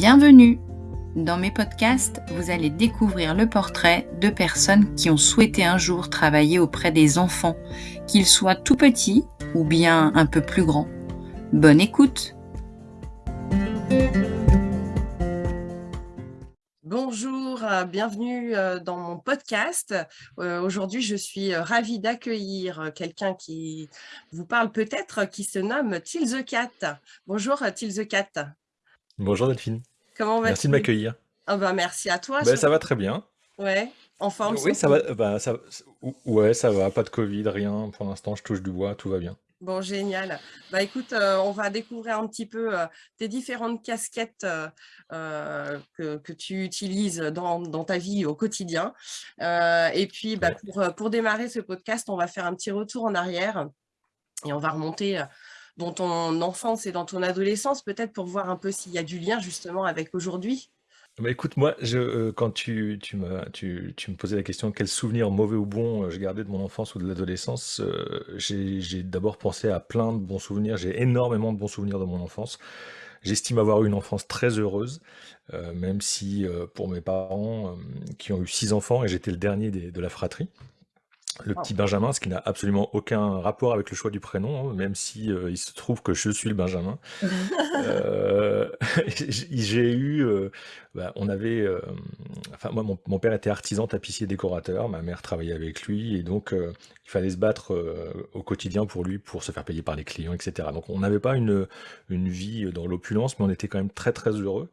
Bienvenue Dans mes podcasts, vous allez découvrir le portrait de personnes qui ont souhaité un jour travailler auprès des enfants, qu'ils soient tout petits ou bien un peu plus grands. Bonne écoute Bonjour, euh, bienvenue euh, dans mon podcast. Euh, aujourd'hui, je suis ravie d'accueillir quelqu'un qui vous parle peut-être, qui se nomme Till the Cat. Bonjour Till the Cat. Bonjour Delphine. Comment vas-tu Merci de m'accueillir. Ah bah, Merci à toi. Ben, ça va très bien. Ouais, en forme Oui, ça va, bah, ça, ouais, ça va, pas de Covid, rien. Pour l'instant, je touche du bois, tout va bien. Bon, génial. Bah, écoute, euh, on va découvrir un petit peu euh, tes différentes casquettes euh, que, tu utilises dans, ta vie au quotidien. et puis, bah, pour, pour démarrer ce podcast, on va faire un petit retour en arrière et on va remonter dans ton enfance et dans ton adolescence, peut-être pour voir un peu s'il y a du lien justement avec aujourd'hui? Bah écoute, moi, euh, quand tu, me, posais la question quel souvenir mauvais ou bon euh, je gardais de mon enfance ou de l'adolescence, euh, j'ai j'ai d'abord pensé à plein de bons souvenirs. J'ai énormément de bons souvenirs de mon enfance. J'estime avoir eu une enfance très heureuse, même si pour mes parents qui ont eu six enfants et j'étais le dernier de la fratrie, le petit Benjamin, ce qui n'a absolument aucun rapport avec le choix du prénom, hein, même si euh, il se trouve que je suis le Benjamin. Euh, j'ai eu, euh, bah, on avait, enfin moi mon, père était artisan tapissier décorateur, ma mère travaillait avec lui et donc il fallait se battre au quotidien pour lui, pour se faire payer par les clients, etc. Donc on n'avait pas une, une vie dans l'opulence, mais on était quand même très très heureux.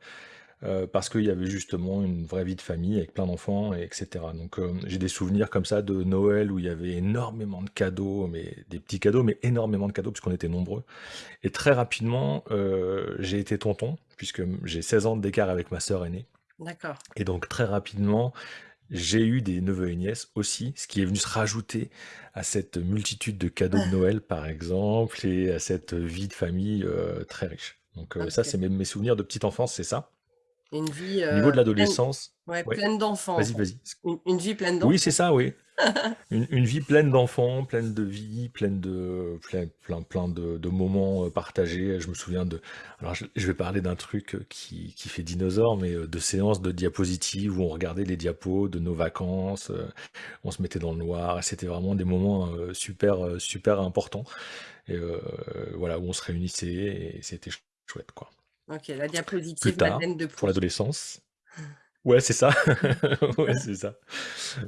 Euh, parce qu'il y avait justement une vraie vie de famille avec plein d'enfants, etc. Donc euh, j'ai des souvenirs comme ça de Noël où il y avait énormément de cadeaux, mais des petits cadeaux, mais énormément de cadeaux puisqu'on était nombreux. Et très rapidement, euh, j'ai été tonton, puisque j'ai 16 ans d'écart avec ma sœur aînée. D'accord. Et donc très rapidement, j'ai eu des neveux et nièces aussi, ce qui est venu se rajouter à cette multitude de cadeaux de Noël, par exemple, et à cette vie de famille très riche. Donc ça, c'est mes souvenirs de petite enfance, c'est ça. Une vie Au niveau de l'adolescence, pleine d'enfants. Vas-y, vas-y. Une, vie pleine d'enfants. Oui, c'est ça, oui. une, vie pleine d'enfants, pleine de vie, pleine de plein, plein, plein de, moments partagés. Je me souviens de. Alors, je, vais parler d'un truc qui, qui, fait dinosaure, mais de séances de diapositives où on regardait les diapos de nos vacances. On se mettait dans le noir. C'était vraiment des moments super, super importants. Et voilà, où on se réunissait et c'était chouette, quoi. OK, la diapositive de pour l'adolescence. Ouais, c'est ça. Ouais, c'est ça.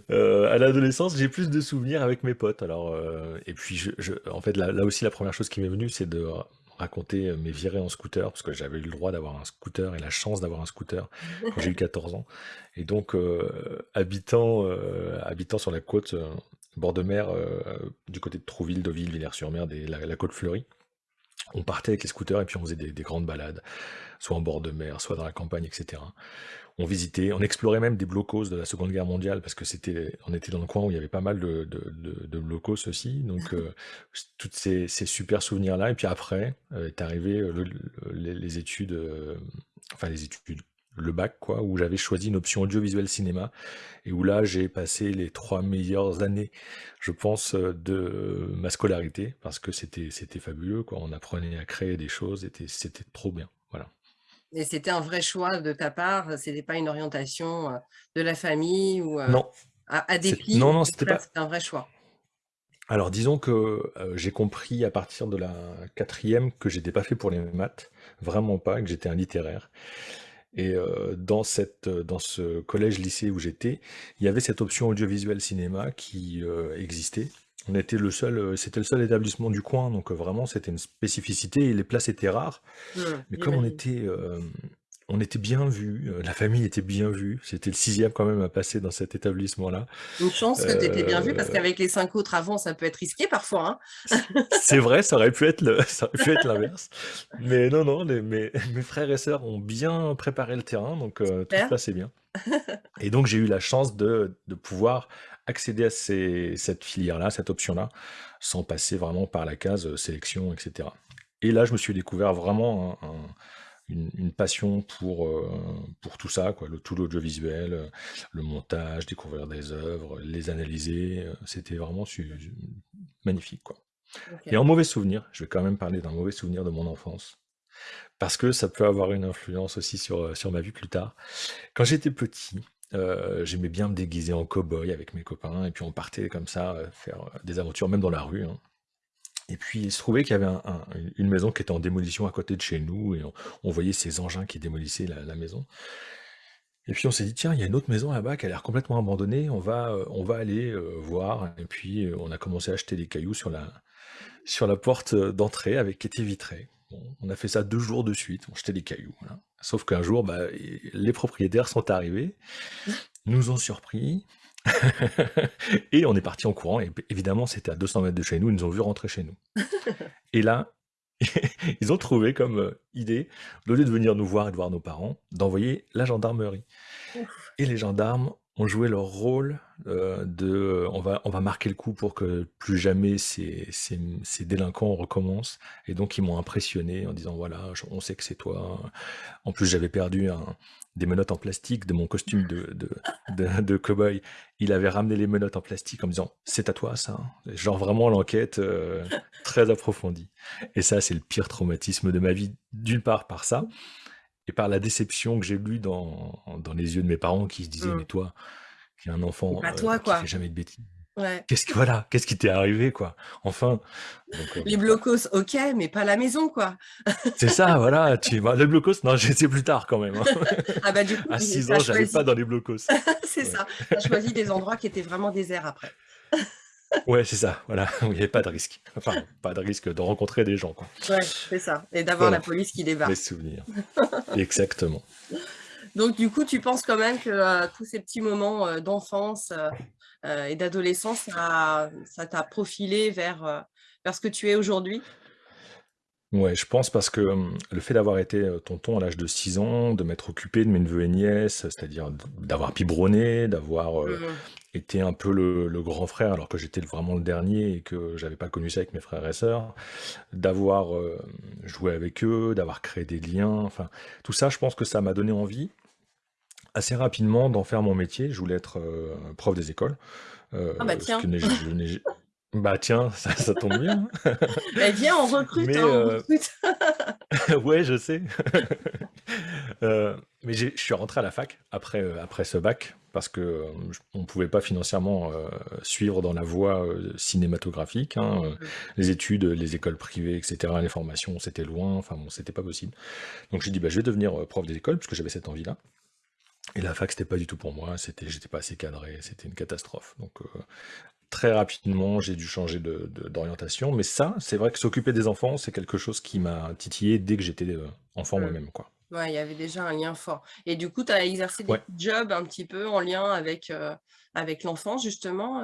Euh, à l'adolescence, j'ai plus de souvenirs avec mes potes. Alors, euh, et puis, je, en fait, là, aussi, la première chose qui m'est venue, c'est de raconter mes virées en scooter, parce que j'avais eu le droit d'avoir un scooter et la chance d'avoir un scooter quand j'ai eu 14 ans. Et donc, euh, habitant, habitant sur la côte, bord de mer, du côté de Trouville, Deauville, Villers-sur-Mer, la, la côte fleurie, on partait avec les scooters et puis on faisait des, grandes balades, soit en bord de mer, soit dans la campagne, etc. On visitait, on explorait même des blocos de la Seconde Guerre mondiale parce que c'était, on était dans le coin où il y avait pas mal de, de, blocos aussi. Donc, euh, tous ces, super souvenirs-là. Et puis après, euh, est arrivé euh, les, études, enfin les études le bac, quoi, où j'avais choisi une option audiovisuel cinéma, et où là j'ai passé les trois meilleures années, je pense, euh, de ma scolarité, parce que c'était c'était fabuleux, quoi. On apprenait à créer des choses, c'était c'était trop bien, voilà. Et c'était un vrai choix de ta part, c'était pas une orientation euh, de la famille ou euh, non, à, dépit. Non, non, c'était pas. un vrai choix. Alors disons que j'ai compris à partir de la quatrième que j'étais pas fait pour les maths, vraiment pas, que j'étais un littéraire. Et dans, cette, dans ce collège-lycée où j'étais, il y avait cette option audiovisuel cinéma qui existait. On était le seul, c'était le seul établissement du coin, donc vraiment c'était une spécificité et les places étaient rares. Mmh, Mais comme on était, on était bien vu, la famille était bien vue. C'était le sixième quand même à passer dans cet établissement-là. Une chance que tu étais bien vu parce qu'avec les cinq autres avant, ça peut être risqué parfois. Hein. c'est vrai, ça aurait pu être l'inverse. Mais non, non, mes, frères et sœurs ont bien préparé le terrain, donc tout se passait bien. Et donc j'ai eu la chance de, pouvoir accéder à cette filière-là, cette option-là, sans passer vraiment par la case sélection, etc. Et là, je me suis découvert vraiment un une, passion pour, euh, pour tout ça, quoi, le, tout l'audiovisuel, euh, le montage, découvrir des œuvres, les analyser. Euh, c'était vraiment magnifique. Quoi. Et en mauvais souvenir, je vais quand même parler d'un mauvais souvenir de mon enfance. parce que ça peut avoir une influence aussi sur, sur ma vie plus tard. Quand j'étais petit, j'aimais bien me déguiser en cow-boy avec mes copains et puis on partait comme ça, faire, des aventures même dans la rue, hein. Et puis il se trouvait qu'il y avait une maison qui était en démolition à côté de chez nous et on voyait ces engins qui démolissaient la maison. Et puis on s'est dit: «Tiens, il y a une autre maison là-bas qui a l'air complètement abandonnée, on va, on va aller, voir» et puis, on a commencé à acheter des cailloux sur la sur la porte, d'entrée avec qui était vitrée. on a fait ça deux jours de suite, on jetait des cailloux, Sauf qu'un jour, bah, les propriétaires sont arrivés, nous ont surpris et on est parti en courant et évidemment, c'était à 200 mètres de chez nous, ils nous ont vu rentrer chez nous. Et là, ils ont trouvé comme idée, au lieu de venir nous voir et de voir nos parents, d'envoyer la gendarmerie. Et les gendarmes ont joué leur rôle de on va, on va marquer le coup pour que plus jamais ces, ces, ces délinquants recommencent. Et donc ils m'ont impressionné en disant voilà, on sait que c'est toi. En plus j'avais perdu un, des menottes en plastique de mon costume de, de, de, cow-boy. Il avait ramené les menottes en plastique en me disant c'est à toi ça. Genre vraiment l'enquête euh, très approfondie. Et ça, c'est le pire traumatisme de ma vie, d'une part par ça, et par la déception que j'ai lue dans, dans les yeux de mes parents qui se disaient mmh. mais toi, qui est un enfant euh, toi, qui fait jamais de bêtises. Qu'est-ce que voilà, qu'est-ce qui t'est arrivé quoi? Enfin. Euh, les blocos, ok, mais pas la maison quoi. c'est ça, voilà. Tu... Bah, les blocos, non, j'ai plus tard quand même. Hein. ah bah du coup. À 6 ans, j'allais pas dans les blocos. c'est ça. Tu as choisi des endroits qui étaient vraiment déserts après. ouais, c'est ça. Voilà, il n'y avait pas de risque. Enfin, pas de risque de rencontrer des gens quoi. Ouais, c'est ça. Et d'avoir la police qui débarque. Les souvenirs. Exactement. Donc du coup, tu penses quand même que euh, tous ces petits moments euh, d'enfance et d'adolescence, ça t'a profilé vers, euh, vers ce que tu es aujourd'hui? Ouais, je pense parce que le fait d'avoir été tonton à l'âge de 6 ans, de m'être occupé de mes neveux et nièces, c'est-à-dire d'avoir biberonné, d'avoir mmh été un peu le, grand frère alors que j'étais vraiment le dernier et que j'avais pas connu ça avec mes frères et sœurs, d'avoir joué avec eux, d'avoir créé des liens, enfin tout ça, je pense que ça m'a donné envie assez rapidement d'en faire mon métier. Je voulais être euh, prof des écoles. Euh, ah bah tiens. bah tiens, ça, tombe bien. bah viens, on recrute. Hein, euh, ouais, je sais. mais je suis rentré à la fac après, après ce bac parce que on ne pouvait pas financièrement suivre dans la voie cinématographique. Hein, mmh. Les études, les écoles privées, etc., les formations, c'était loin. Enfin bon, c'était pas possible. Donc j'ai dit, bah, je vais devenir prof des écoles puisque j'avais cette envie-là. Et la fac, c'était pas du tout pour moi, c'était, j'étais pas assez cadré, c'était une catastrophe. Donc euh, très rapidement, j'ai dû changer d'orientation. mais ça, c'est vrai que s'occuper des enfants, c'est quelque chose qui m'a titillé dès que j'étais euh, enfant mmh. moi-même. quoi. Ouais, il y avait déjà un lien fort. Et du coup, tu as exercé des jobs un petit peu en lien avec, euh, avec l'enfance, justement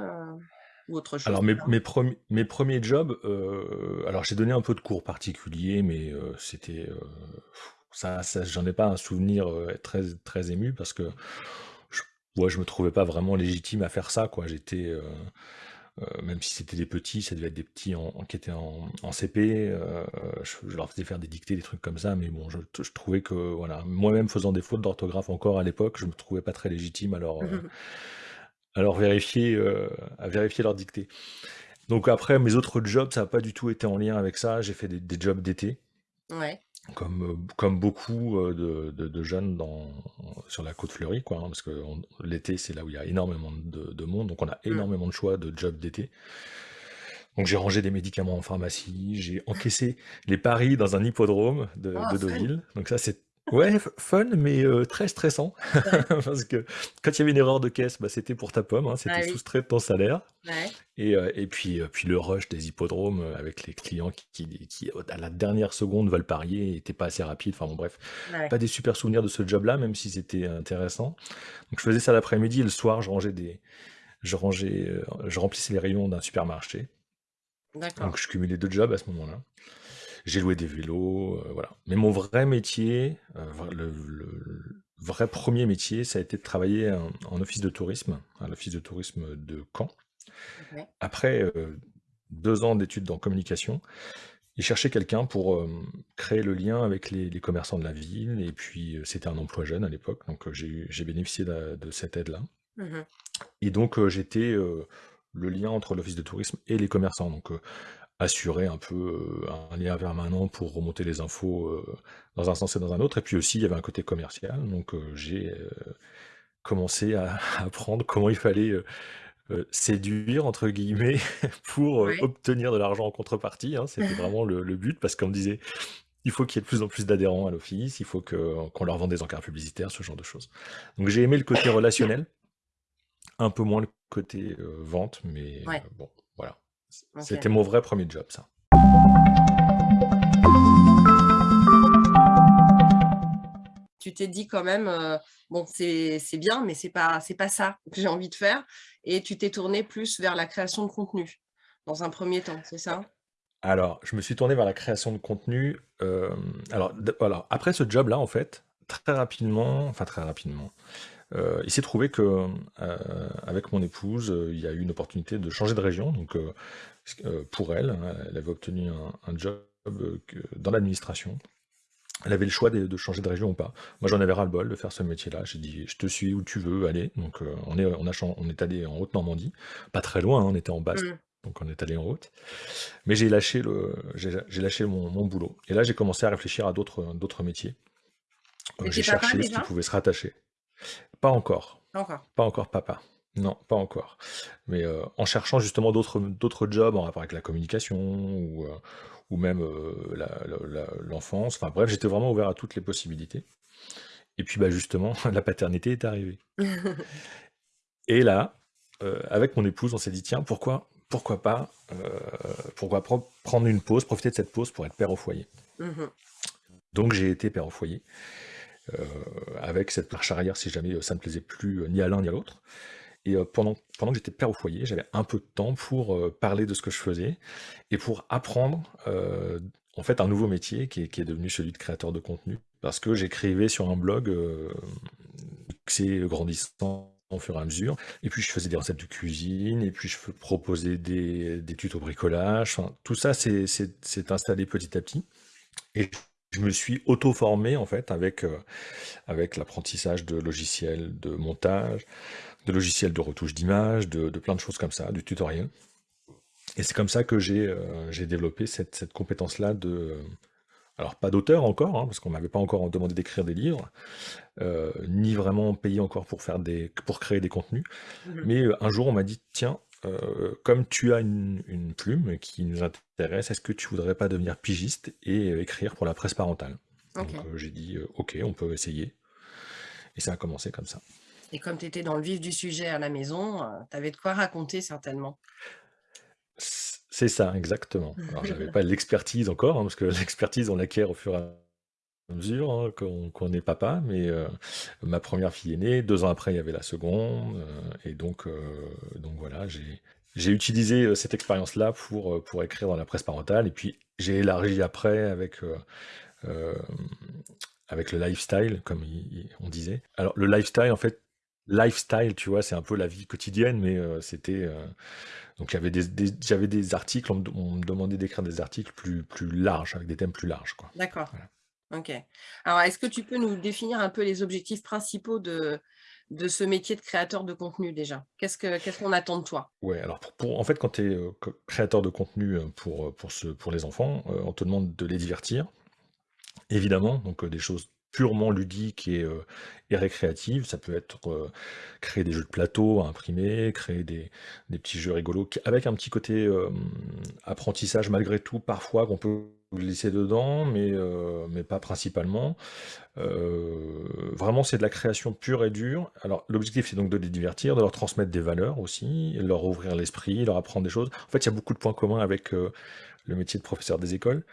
ou autre chose? Alors mes, mes, mes premiers jobs, alors j'ai donné un peu de cours particuliers, mais c'était ça, j'en ai pas un souvenir très, très ému parce que je, ouais, je me trouvais pas vraiment légitime à faire ça, quoi. J'étais, même si c'était des petits, ça devait être des petits en, qui étaient en, CP, je, leur faisais faire des dictées, des trucs comme ça, mais bon, je, trouvais que, voilà, moi-même faisant des fautes d'orthographe encore à l'époque, je me trouvais pas très légitime à leur, vérifier, à vérifier leur dictée. Donc après, mes autres jobs, ça n'a pas du tout été en lien avec ça. J'ai fait des, des jobs d'été. Ouais. Comme, comme beaucoup de, jeunes dans, sur la côte fleurie, quoi, hein, parce que l'été, c'est là où il y a énormément de, monde, donc on a mmh. énormément de choix de jobs d'été. Donc j'ai rangé des médicaments en pharmacie, j'ai encaissé les paris dans un hippodrome de, oh, de Deauville. Donc ça, c'est Ouais, fun, mais très stressant. Parce que quand il y avait une erreur de caisse, bah, c'était pour ta pomme, hein, c'était ah soustrait de ton salaire. Et, et puis, puis le rush des hippodromes avec les clients qui, qui, à la dernière seconde, veulent parier et pas assez rapide. Enfin bon, bref, pas des super souvenirs de ce job-là, même si c'était intéressant. Donc je faisais ça l'après-midi et le soir, je rangeais des, je rangeais, je remplissais les rayons d'un supermarché. Donc je cumulais deux jobs à ce moment-là. J'ai loué des vélos, euh, voilà. Mais mon vrai métier, euh, le, vrai premier métier, ça a été de travailler en, office de tourisme, à l'office de tourisme de Caen. Après euh, deux ans d'études en communication, ils cherchaient quelqu'un pour créer le lien avec les, commerçants de la ville. Et puis, c'était un emploi jeune à l'époque, donc j'ai bénéficié de, cette aide-là. Mmh et donc, j'étais le lien entre l'office de tourisme et les commerçants. Donc, assurer un peu un lien permanent pour remonter les infos dans un sens et dans un autre. Et puis aussi, il y avait un côté commercial. Donc, j'ai commencé à apprendre comment il fallait séduire, entre guillemets, pour obtenir de l'argent en contrepartie. Hein. C'était vraiment le, but parce qu'on me disait il faut qu'il y ait de plus en plus d'adhérents à l'office, il faut qu'on leur vende des encarts publicitaires, ce genre de choses. Donc j'ai aimé le côté relationnel, un peu moins le côté vente, mais bon, C'était mon vrai premier job, ça. Tu t'es dit quand même, bon, c'est bien, mais c'est pas, pas ça que j'ai envie de faire. Et tu t'es tourné plus vers la création de contenu, dans un premier temps, c'est ça? Alors, je me suis tourné vers la création de contenu. alors, alors, après ce job-là, en fait, très rapidement, enfin très rapidement, euh, il s'est trouvé que euh, avec mon épouse, euh, il y a eu une opportunité de changer de région. Donc pour elle, elle avait obtenu un, job dans l'administration. Elle avait le choix de, changer de région ou pas. Moi, j'en avais ras-le-bol de faire ce métier-là. J'ai dit, je te suis où tu veux aller. Donc, on, est, on, a, on est allé en Haute-Normandie. Pas très loin, hein, on était en basse. Mmh. Donc, on est allé en haute. Mais j'ai lâché, le, j'ai lâché mon, mon, boulot. Et là, j'ai commencé à réfléchir à d'autres métiers. J'ai cherché ce qui pouvait se rattacher. Pas encore. Pas encore papa. Non, pas encore. Mais euh, en cherchant justement d'autres jobs en rapport avec la communication ou, euh, ou même euh, l'enfance. Enfin bref, j'étais vraiment ouvert à toutes les possibilités. Et puis bah justement, la paternité est arrivée. Et là, avec mon épouse, on s'est dit tiens, pourquoi, pourquoi pas, pourquoi prendre une pause, profiter de cette pause pour être père au foyer. Mmh Donc j'ai été père au foyer. Euh, avec cette marche arrière si jamais euh, ça ne plaisait plus euh, ni à l'un ni à l'autre. Et pendant, pendant que j'étais père au foyer, j'avais un peu de temps pour parler de ce que je faisais et pour apprendre en fait un nouveau métier qui est, devenu celui de créateur de contenu. Parce que j'écrivais sur un blog, c'est grandissant au fur et à mesure. Et puis je faisais des recettes de cuisine, et puis je proposais des, des tutos bricolage. tout ça s'est installé petit à petit. Et je me suis auto-formé en fait avec, euh, avec l'apprentissage de logiciels de montage, de logiciels de retouche d'image, de, plein de choses comme ça, du tutoriel. Et c'est comme ça que j'ai euh, développé cette, compétence-là de... Alors pas d'auteur encore, hein, parce qu'on m'avait pas encore demandé d'écrire des livres, euh, ni vraiment payé encore pour, faire des, pour créer des contenus. Mmh Mais un jour on m'a dit, tiens, euh, comme tu as une, plume qui nous intéresse, est-ce que tu voudrais pas devenir pigiste et euh, écrire pour la presse parentale? Donc euh, j'ai dit ok, on peut essayer. Et ça a commencé comme ça. Et comme tu étais dans le vif du sujet à la maison, tu avais de quoi raconter certainement? C'est ça, exactement. Alors j'avais pas l'expertise encore, hein, parce que l'expertise on l'acquiert au fur et à mesure hein, qu'on est papa, mais euh, ma première fille est née, deux ans après il y avait la seconde, euh, et donc, euh, donc voilà, j'ai utilisé cette expérience-là pour, pour écrire dans la presse parentale, et puis j'ai élargi après avec, avec le lifestyle, comme on disait. Alors le lifestyle, en fait, lifestyle, tu vois, c'est un peu la vie quotidienne, mais c'était... donc j'avais des, j'avais des articles, on me, demandait d'écrire des articles plus, plus larges, avec des thèmes plus larges. D'accord. OK. Alors, est-ce que tu peux nous définir un peu les objectifs principaux de, ce métier de créateur de contenu déjà? Qu'est-ce qu'on attend de toi? Ouais, alors pour, en fait, quand tu es euh, créateur de contenu euh, pour, euh, pour, ce, pour les enfants, on te demande de les divertir, évidemment, donc des choses purement ludiques et, et récréatives. Ça peut être créer des jeux de plateau à imprimer, créer des, des petits jeux rigolos avec un petit côté apprentissage malgré tout, parfois qu'on peut glisser dedans, mais, euh, mais pas principalement. Euh, vraiment, c'est de la création pure et dure. Alors, l'objectif, c'est donc de les divertir, de leur transmettre des valeurs aussi, leur ouvrir l'esprit, leur apprendre des choses. En fait, il y a beaucoup de points communs avec euh, le métier de professeur des écoles.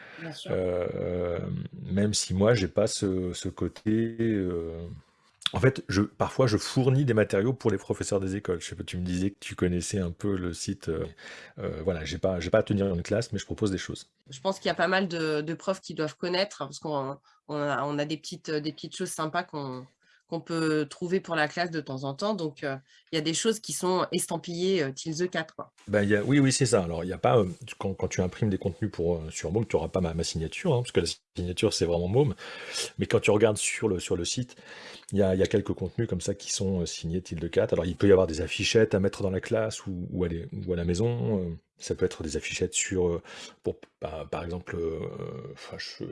même si moi, j'ai pas ce, ce côté en fait, parfois, je fournis des matériaux pour les professeurs des écoles. Je sais pas, tu me disais que tu connaissais un peu le site. Euh, euh, voilà, j'ai pas, pas à tenir une classe, mais je propose des choses. Je pense qu'il y a pas mal de, profs qui doivent connaître, parce qu'on on a, des, petites, des petites choses sympas qu'on qu'on peut trouver pour la classe de temps en temps. Donc, il y a des choses qui sont estampillées euh, Till the 4. Quoi. Ben, oui, oui, c'est ça. Alors, il y a pas, quand, quand, tu imprimes des contenus pour, sur Môme, tu n'auras pas ma, signature, hein, parce que la signature, c'est vraiment Môme. Mais quand tu regardes sur le, sur le site, il y a, y a, quelques contenus comme ça qui sont signés Till 4. Alors, il peut y avoir des affichettes à mettre dans la classe ou, ou, à, ou à, la maison. Ça peut être des affichettes sur, pour, bah, par exemple,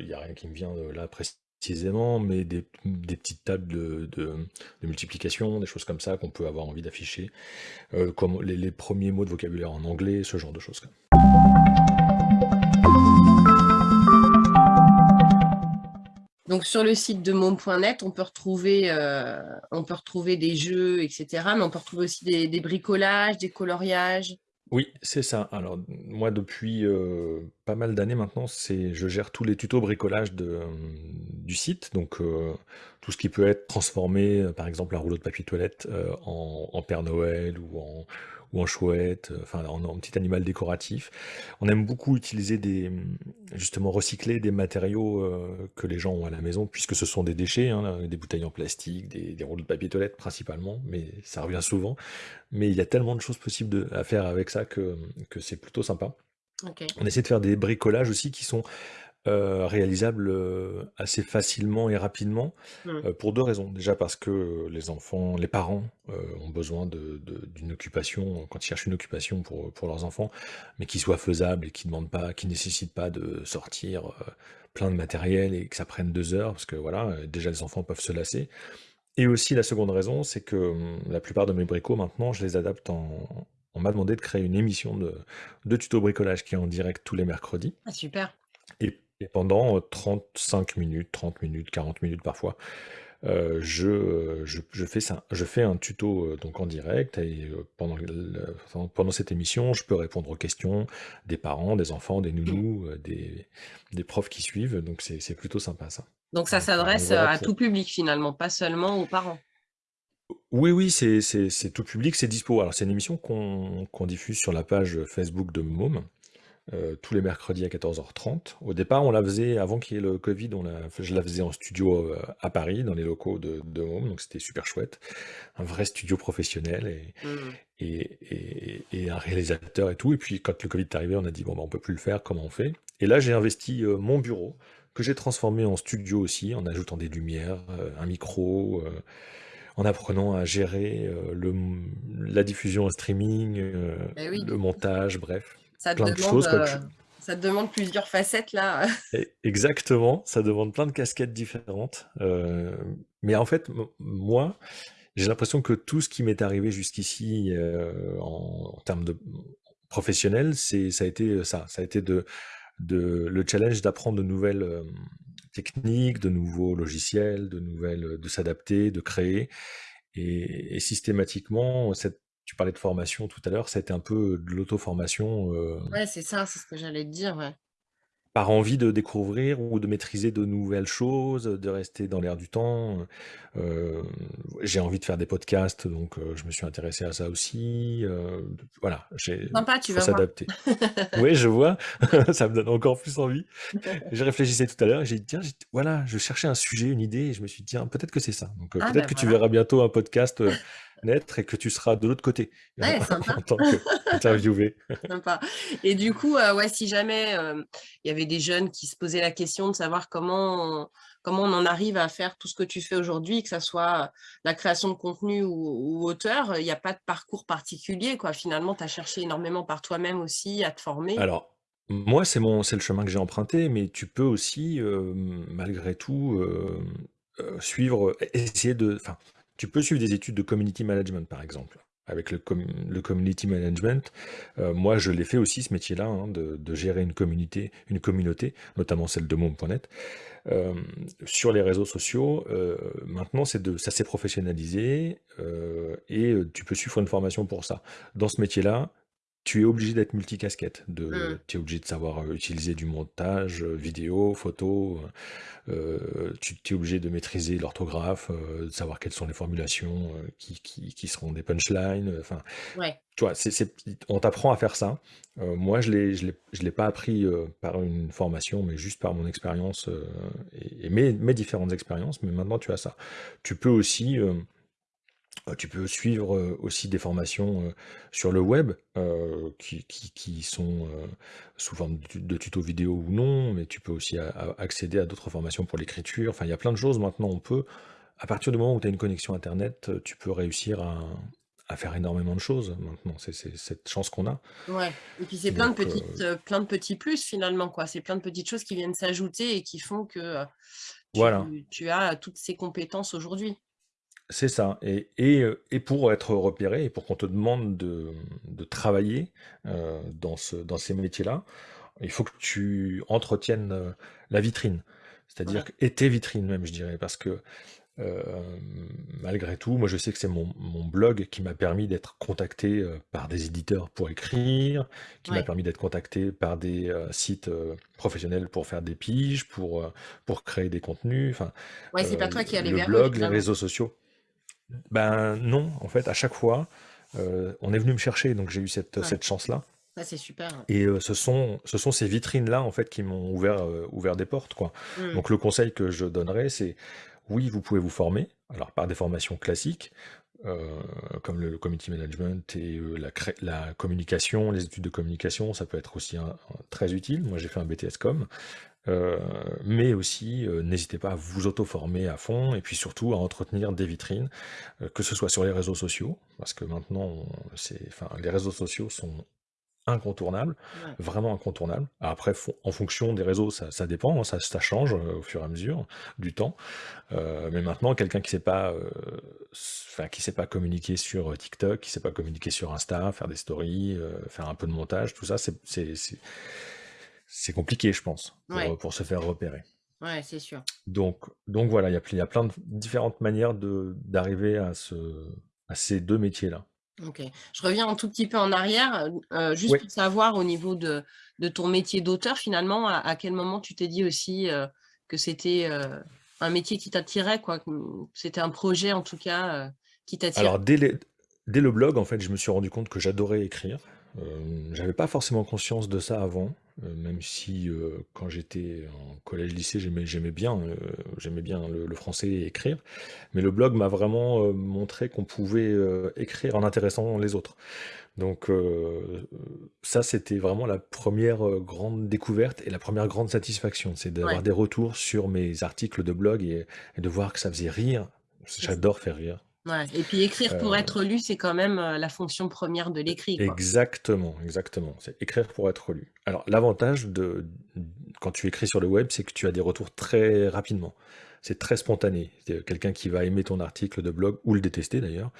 il n'y a rien qui me vient là précisément précisément, mais des, petites tables de, multiplication, des choses comme ça qu'on peut avoir envie d'afficher, euh, comme les, premiers mots de vocabulaire en anglais, ce genre de choses. Donc sur le site de mom.net, on peut retrouver euh, on peut retrouver des jeux, etc. Mais on peut retrouver aussi des bricolages, des coloriages. Oui, c'est ça. Alors, moi, depuis euh, pas mal d'années maintenant, je gère tous les tutos bricolage de, du site. Donc, euh, tout ce qui peut être transformé, euh, par exemple, un rouleau de papier toilette en, en Père Noël ou en, ou en chouette, euh, enfin en, petit animal décoratif. On aime beaucoup utiliser des, justement recycler des matériaux euh, que les gens ont à la maison, puisque ce sont des déchets, hein, des bouteilles en plastique, des, rouleaux de papier toilette principalement, mais ça revient souvent. Mais il y a tellement de choses possibles à faire avec ça que, que c'est plutôt sympa. On essaie de faire des bricolages aussi qui sont euh, réalisable euh, assez facilement et rapidement mmh. euh, pour deux raisons. Déjà parce que les enfants, les parents ont besoin d'une occupation quand ils cherchent une occupation pour, pour leurs enfants, mais qui soit faisable et qui demande pas, qui nécessite pas de sortir plein de matériel et que ça prenne deux heures parce que voilà, déjà les enfants peuvent se lasser. Et aussi la seconde raison, c'est que hum, la plupart de mes bricots maintenant, je les adapte en, on m'a demandé de créer une émission de, de tuto bricolage qui est en direct tous les mercredis. Ah, super. Et et pendant 35 minutes, 30 minutes, 40 minutes parfois, euh, je, je, fais ça, je fais un tuto donc en direct et pendant, pendant cette émission, je peux répondre aux questions des parents, des enfants, des nounous, des, des profs qui suivent. Donc c'est plutôt sympa ça. Donc ça s'adresse à tout public finalement, pas seulement aux parents. Oui, oui, c'est tout public, c'est dispo. Alors c'est une émission qu'on diffuse sur la page Facebook de Môme. Euh, tous les mercredis à 14h30. Au départ, on la faisait, avant qu'il y ait le Covid, on je la faisais en studio euh, à Paris, dans les locaux de, de Home, donc c'était super chouette. Un vrai studio professionnel mmh. et, et, un réalisateur et tout. Et puis quand le Covid est arrivé, on a dit, bon, bah, on peut plus le faire, comment on fait? Et là, j'ai investi euh, mon bureau, que j'ai transformé en studio aussi, en ajoutant des lumières, un micro en apprenant à gérer le, la diffusion en streaming, eh le montage, bref. Ça te, demande, euh, ça te demande plusieurs facettes là. Exactement, ça demande plein de casquettes différentes. Euh, mais en fait, moi, j'ai l'impression que tout ce qui m'est arrivé jusqu'ici euh, en, termes de professionnel, c'est ça a été ça, ça a été de, de le challenge d'apprendre de nouvelles techniques, de nouveaux logiciels, de nouvelles, de s'adapter, de créer. Et, et, systématiquement, cette tu parlais de formation tout à l'heure, ça a été un peu de l'auto-formation. Euh, ouais, c'est ça, c'est ce que j'allais te dire, ouais par envie de découvrir ou de maîtriser de nouvelles choses, de rester dans l'air du temps. Euh, j'ai envie de faire des podcasts, donc euh, je me suis intéressé à ça aussi. Euh, voilà, j'ai faut s'adapter. oui, je vois, ça me donne encore plus envie. Je réfléchissais tout à l'heure, j'ai dit tiens, voilà, je cherchais un sujet, une idée, et je me suis dit tiens, peut-être que c'est ça. Donc ah, peut-être ben que tu verras bientôt un podcast naître et que tu seras de l'autre côté en tant qu'interviewé. sympa. Et du coup, euh, ouais, si jamais euh, il y avait des jeunes qui se posaient la question de savoir comment on, comment on en arrive à faire tout ce que tu fais aujourd'hui, que ce soit la création de contenu ou, auteur, il n'y a pas de parcours particulier. Quoi. Finalement, tu as cherché énormément par toi-même aussi à te former. Alors, moi, c'est le chemin que j'ai emprunté, mais tu peux aussi, euh, malgré tout, suivre, essayer de... Enfin, tu peux suivre des études de community management, par exemple. Avec le, community management, euh, moi je l'ai fait aussi ce métier-là, hein, de, gérer une communauté, une communauté, notamment celle de Mom.net, euh, sur les réseaux sociaux. Euh, maintenant, de, ça s'est professionnalisé et tu peux suivre une formation pour ça. Dans ce métier-là, tu es obligé d'être multicasquette, de Mmh. tu es obligé de savoir, heu, utiliser du montage, heu, vidéo, photo, heu tu es obligé de maîtriser l'orthographe, de savoir quelles sont les formulations, qui qui qui seront des punchlines, enfin, Ouais. tu vois? C'est c'est on t'apprend à faire ça. Moi je l'ai je l'ai je l'ai pas appris, par une formation, mais juste par mon expérience, et et mes mes différentes expériences, mais maintenant tu as ça. Tu peux aussi, tu peux suivre, heu, aussi des formations, heu, sur le web, qui qui qui sont, sous forme de tu de tutos vidéo ou non, mais tu peux aussi a a accéder à d'autres formations pour l'écriture. Enfin, il y a plein de choses maintenant, on peut à partir du moment où tu as une connexion internet, tu peux réussir à à faire énormément de choses maintenant. C'est cette chance qu'on a. Ouais et puis c'est plein de petites, plein de petits plus finalement quoi. C'est plein de petites choses qui viennent s'ajouter et qui font que, voilà. tu as toutes ces compétences aujourd'hui. C'est ça et et pour être repéré et pour qu'on te demande de, de travailler, heu, dans ce dans ces métiers-là, il faut que tu entretiennes, heu, la vitrine. C'est-à-dire Ouais, et tes vitrines même, je dirais, parce que, malgré tout, moi, je sais que c'est mon mon blog qui m'a permis d'être contacté, par des éditeurs pour écrire, qui m'a permis d'être contacté par des, sites, professionnels pour faire des piges, pour, créer des contenus, enfin, Ouais, c'est pas toi qui le blog, les réseaux sociaux. Ben, non, en fait, à chaque fois, heu, on est venu me chercher, donc j'ai eu cette, Ouais, cette chance-là ça c'est super, et heu, ce sont ce sont ces vitrines-là, en fait, qui m'ont ouvert, ouvert des portes, quoi. Mmh. Donc le conseil que je donnerais, c'est oui, vous pouvez vous former, alors par des formations classiques, comme le community management et la cré la communication, les études de communication, ça peut être aussi un un très utile. Moi, j'ai fait un BTS Com. Heu, mais aussi, heu, n'hésitez pas à vous auto-former à fond et puis surtout à entretenir des vitrines, heu, que ce soit sur les réseaux sociaux, parce que maintenant enfin les réseaux sociaux sont incontournables, Ouais. vraiment incontournables. Après en fonction des réseaux, ça ça dépend, hein, ça ça change, au fur et à mesure du temps. Mais maintenant quelqu'un qui sait pas, qui sait pas communiquer sur, TikTok, qui sait pas communiquer sur Insta, faire des stories, faire un peu de montage, tout ça, c'est c'est compliqué je pense pour, Ouais, heu, pour se faire repérer. ouais, c'est sûr. Donc donc voilà, il y a y plein de différentes manières de d'arriver à ce à ces 2 métiers-là. OK. Je reviens un tout petit peu en arrière, heu heu, juste Oui. pour savoir au niveau de de ton métier d'auteur finalement, à à quel moment tu t'es dit aussi, que c'était, un métier qui t'attirait quoi, que, c'était un projet en tout cas, qui t'attirait? Alors dès les dès le blog, en fait, je me suis rendu compte que j'adorais écrire. J'avais pas forcément conscience de ça avant, heu, même si, heu, quand j'étais en collège-lycée, j'aimais j'aimais bien, j'aimais bien le le français et écrire. Mais le blog m'a vraiment, montré qu'on pouvait, écrire en intéressant les autres. Donc ça, c'était vraiment la première re grande découverte et la première grande satisfaction. C'est Ouais, d'avoir des retours sur mes articles de blog et et de voir que ça faisait rire. c'est ça. J'adore faire rire. Ouais et puis écrire pour Heu, être lu, c'est quand même, heu, la fonction première de l'écrit exactement, exactement. C'est écrire pour être lu. Alors l'avantage de quand tu écris sur le web, c'est que tu as des retours très rapidement. C'est très spontané. C'est quelqu'un qui va aimer ton article de blog ou le détester d'ailleurs,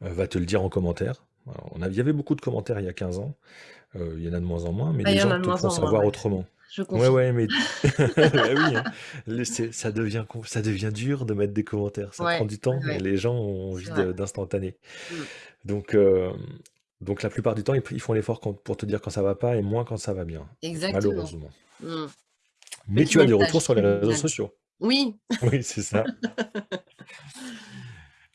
va te le dire en commentaire. Alors on a il y avait beaucoup de commentaires il y a 15 ans. Il y en a de moins en moins, mais Ah, il les gens te font savoir ouais, autrement. Je Ouais, confirme. ouais, mais bah, oui, hein, le c'est ça devient com ça devient dur de mettre des commentaires, ça prend Ouais, du ouais, temps et ouais, les gens ont c'est envie vrai. de d'instantané. Mmh, Donc hem, donc la plupart du temps, ils p ils font l'effort quand pour te dire quand ça va pas et moins quand ça va bien, exactement. malheureusement. Mmh. Mais tu as des retours sur les réseaux sociaux. Oui, Oui, c'est ça.